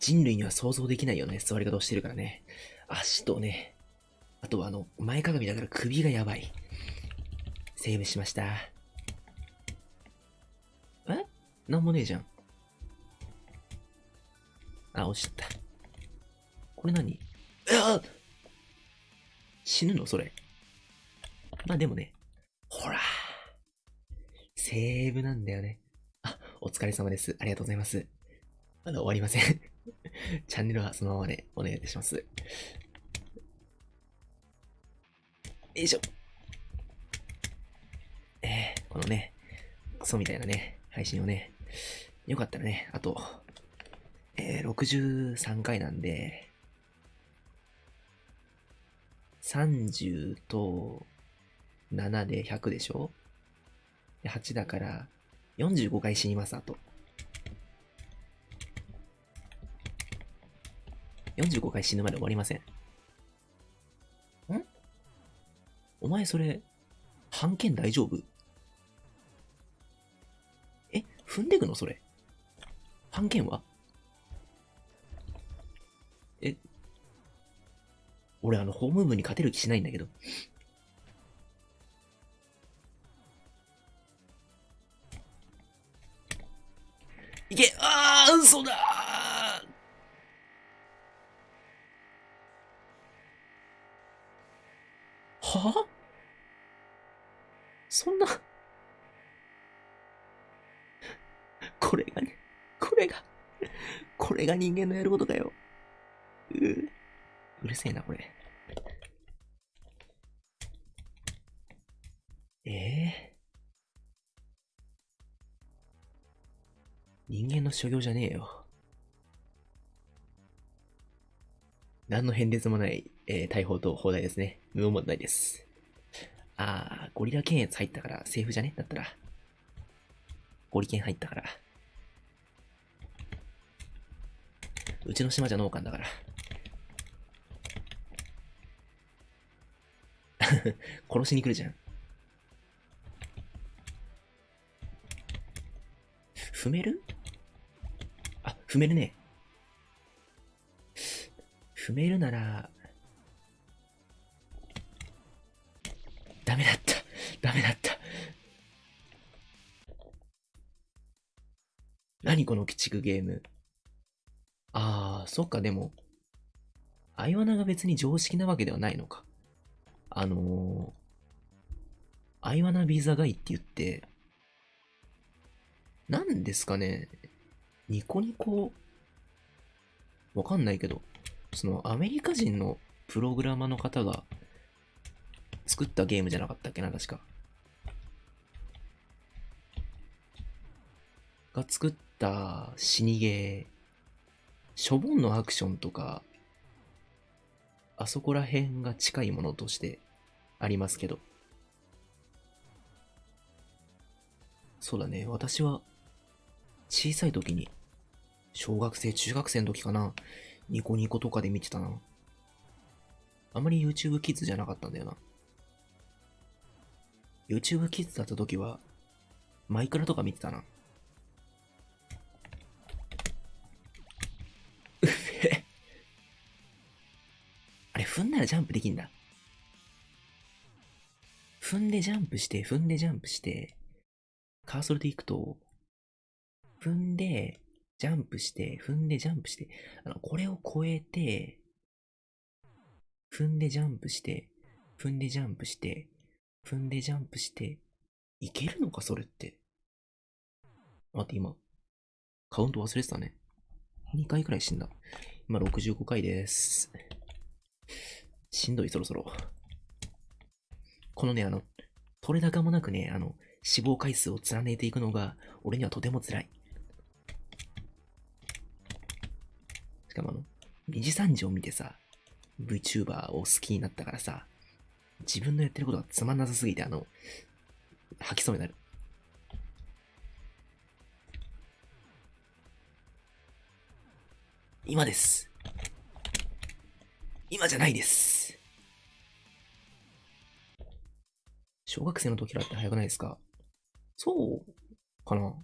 人類には想像できないような座り方をしてるからね。足とね、あとはあの、前かがみだから首がやばい。セーブしました。え？なんもねえじゃん。あ、落ちた。これ何？あ死ぬの？それ。まあでもね、ほら、セーブなんだよね。あ、お疲れ様です。ありがとうございます。まだ終わりません チャンネルはそのままでお願いいたします。よいしょ。えー、このね、クソみたいなね、配信をね、よかったらね、あと、えー、63回なんで、30と7で100でしょ ?8 だから、45回死にます、あと。45回死ぬまで終わりません。ん？お前それ、半券大丈夫？え？踏んでくのそれ？半券は？え？俺あの、ホーム部に勝てる気しないんだけど。いけ！あー嘘だは？そんなこれがね、これが、これが人間のやることかよ。う、うるせえな、これ。ええー、人間の所業じゃねえよ。何の変哲もない、えー、大砲と砲台ですね。無問題です。あー、ゴリラ検閲入ったからセーフじゃね？だったら。ゴリ検入ったから。うちの島じゃ農家だから。殺しに来るじゃん。踏める？あ、踏めるね。踏めるなら、ダメだった。ダメだった。何この鬼畜ゲーム？ああ、そっか、でも、アイワナが別に常識なわけではないのか。あのー、アイワナビザガイって言って、何ですかね、ニコニコ、わかんないけど、そのアメリカ人のプログラマーの方が作ったゲームじゃなかったっけな、確か。が作った死にゲー、しょぼんのアクションとか、あそこら辺が近いものとしてありますけど。そうだね、私は小さい時に、小学生、中学生の時かな、ニコニコとかで見てたな。あまり YouTube キッズじゃなかったんだよな。YouTube キッズだった時は、マイクラとか見てたな。うっへ。あれ、踏んだらジャンプできんだ。踏んでジャンプして、踏んでジャンプして、カーソルで行くと、踏んで、ジャンプして、踏んでジャンプして、あの、これを超えて、踏んでジャンプして、踏んでジャンプして、踏んでジャンプして、いけるのか、それって。待って、今、カウント忘れてたね。2回くらい死んだ。今65回です。しんどい、そろそろ。このね、あの、取れ高もなくね、あの、死亡回数を連ねていくのが、俺にはとても辛い。しかもあの、二次三次を見てさ、VTuber を好きになったからさ、自分のやってることがつまんなさすぎて、あの、吐きそうになる。今です。今じゃないです。小学生の時からって早くないですか？そうかな？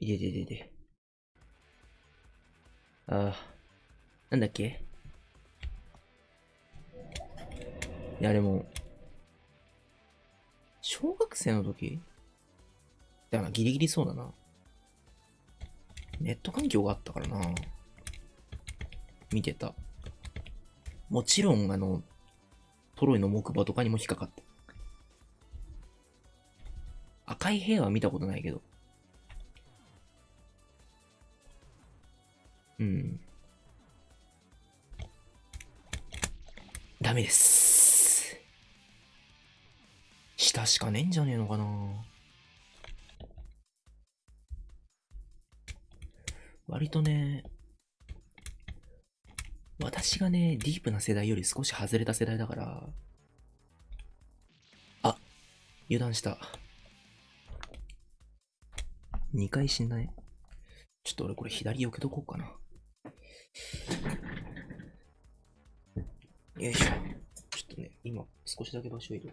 いでででで。ああ、なんだっけ？いや、でも、小学生の時？だからギリギリそうだな。ネット環境があったからな。見てた。もちろん、あの、トロイの木馬とかにも引っかかった。赤い部屋は見たことないけど。うん。ダメです。下しかねえんじゃねえのかな割とね、私がね、ディープな世代より少し外れた世代だから、あ、油断した。2回死んだね。ちょっと俺これ左避けとこうかな。よいしょ。ちょっとね、今少しだけ場所移動。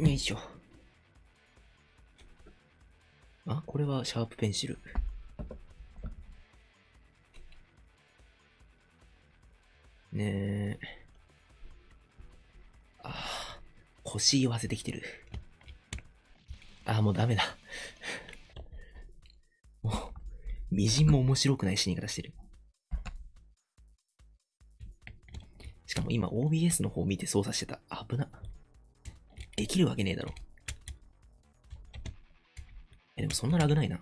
よいしょ。あ、これはシャープペンシル。ねえ。ああ、腰言わせてきてる。ああ、もうダメだ。もう、みじんも面白くない死に方してる。しかも今 OBS の方見て操作してた。危な。できるわけねえだろ。え、でもそんなラグないな。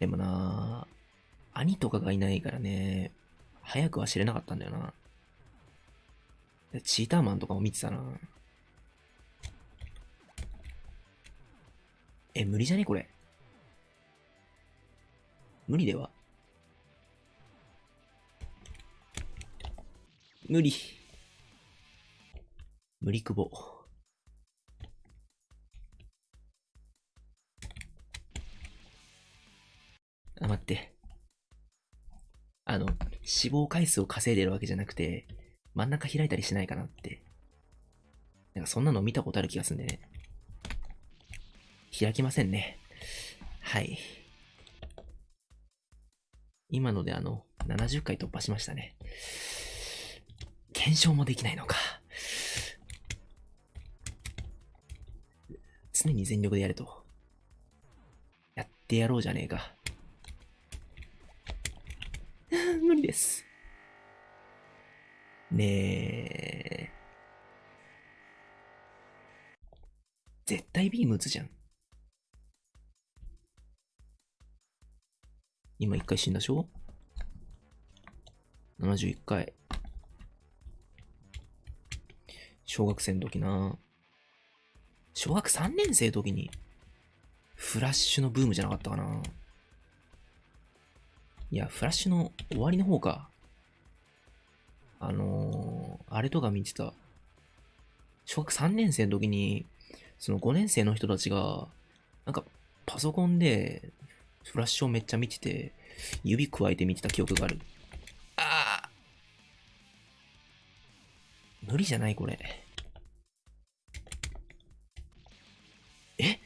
でもな兄とかがいないからね、早くは知れなかったんだよな。チーターマンとかも見てたな。え、無理じゃね？これ。無理では？無理。無理くぼ。あ、待って。あの、死亡回数を稼いでるわけじゃなくて、真ん中開いたりしないかなって。なんかそんなの見たことある気がするんでね。開きませんね。はい。今のであの、70回突破しましたね。検証もできないのか。常に全力でやれと。やってやろうじゃねえか。無理です。ねえ。絶対ビーム打つじゃん。今一回死んだでしょ ?71 回。小学生の時な小学3年生の時に、フラッシュのブームじゃなかったかないや、フラッシュの終わりの方か。あのー、あれとか見てた。小学3年生の時に、その5年生の人たちが、なんか、パソコンで、フラッシュをめっちゃ見てて、指加えて見てた記憶がある。ああ無理じゃないこれ。え？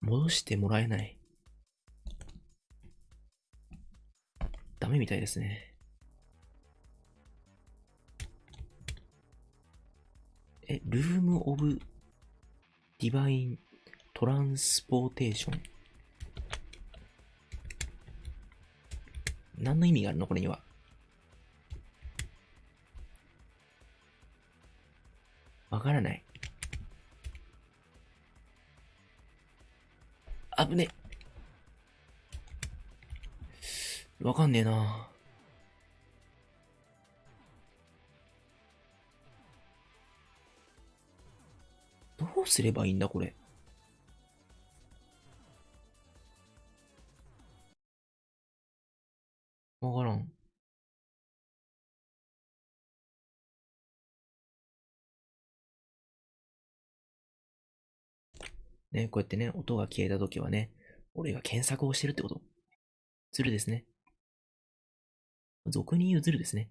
戻してもらえない。ダメみたいですね。え、ルームオブディバイントランスポーテーション。何の意味があるの？これには。わからない。あぶね。わかんねえな。どうすればいいんだ、これ？ね、こうやってね、音が消えた時はね、俺が検索をしてるってこと？ズルですね。俗に言うズルですね。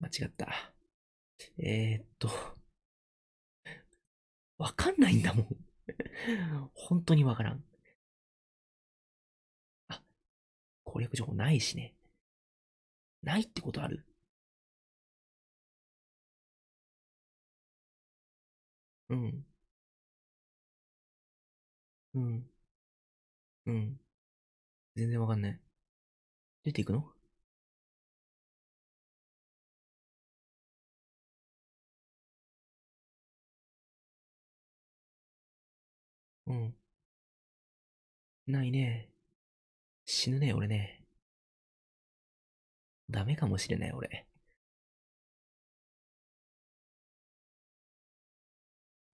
間違った。えー、っと。わかんないんだもん。本当にわからん。あ、攻略情報ないしね。ないってことある？うん。うん。うん。全然わかんない。出ていくの？うん。ないね。死ぬね、俺ね。ダメかもしれない、俺。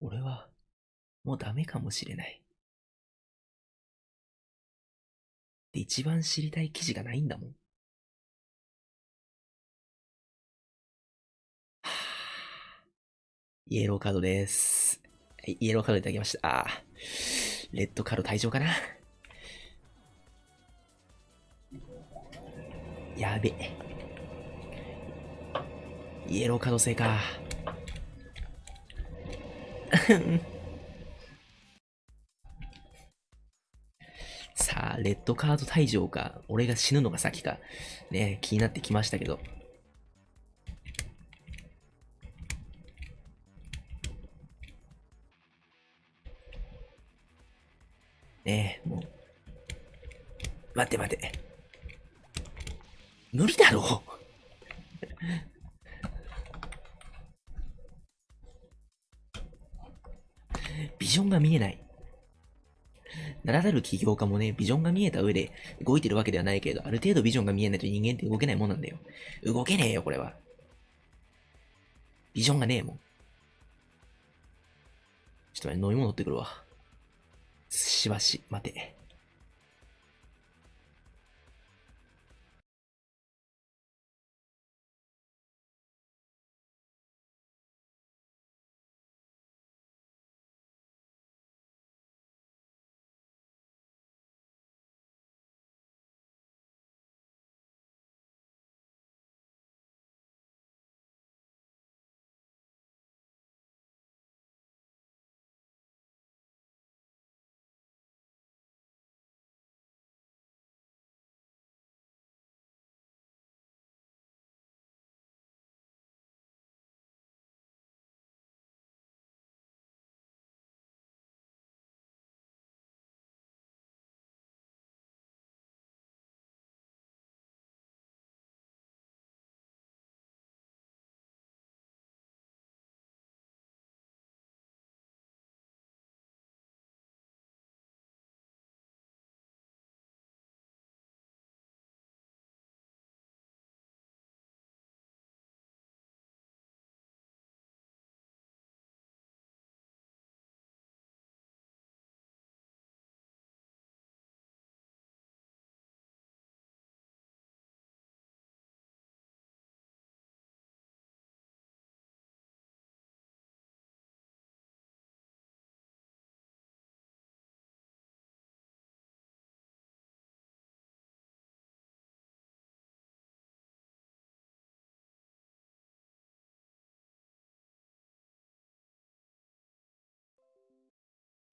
俺は、もうダメかもしれない。で、一番知りたい記事がないんだもん。はぁ。イエローカードです。イエローカードいただきました。あレッドカード退場かなやべ。イエローカード制か。さあ、レッドカード退場か、俺が死ぬのが先か、ね、気になってきましたけど。ねえ、もう。待って待って。無理だろビジョンが見えない。ならざる起業家もね、ビジョンが見えた上で動いてるわけではないけれど、ある程度ビジョンが見えないと人間って動けないもんなんだよ。動けねえよ、これは。ビジョンがねえもん。ちょっと待って、飲み物取ってくるわ。しばし、待て。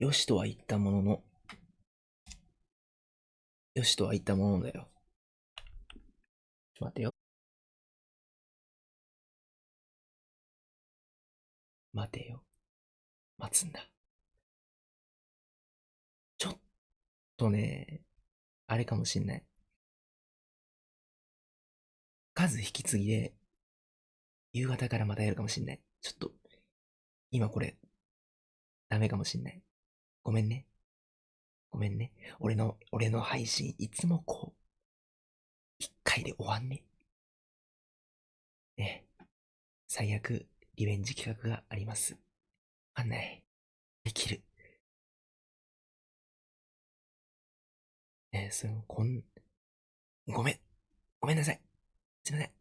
よしとは言ったものの、よしとは言ったものだよ。ちょ待てよ。待てよ。待つんだ。ちょっとね、あれかもしんない。数引き継ぎで、夕方からまたやるかもしんない。ちょっと、今これ、ダメかもしんない。ごめんね。ごめんね。俺の、俺の配信、いつもこう、一回で終わんね。ね。最悪、リベンジ企画があります。わかんない。できる。ねその、こん、ごめん。ごめんなさい。すいません。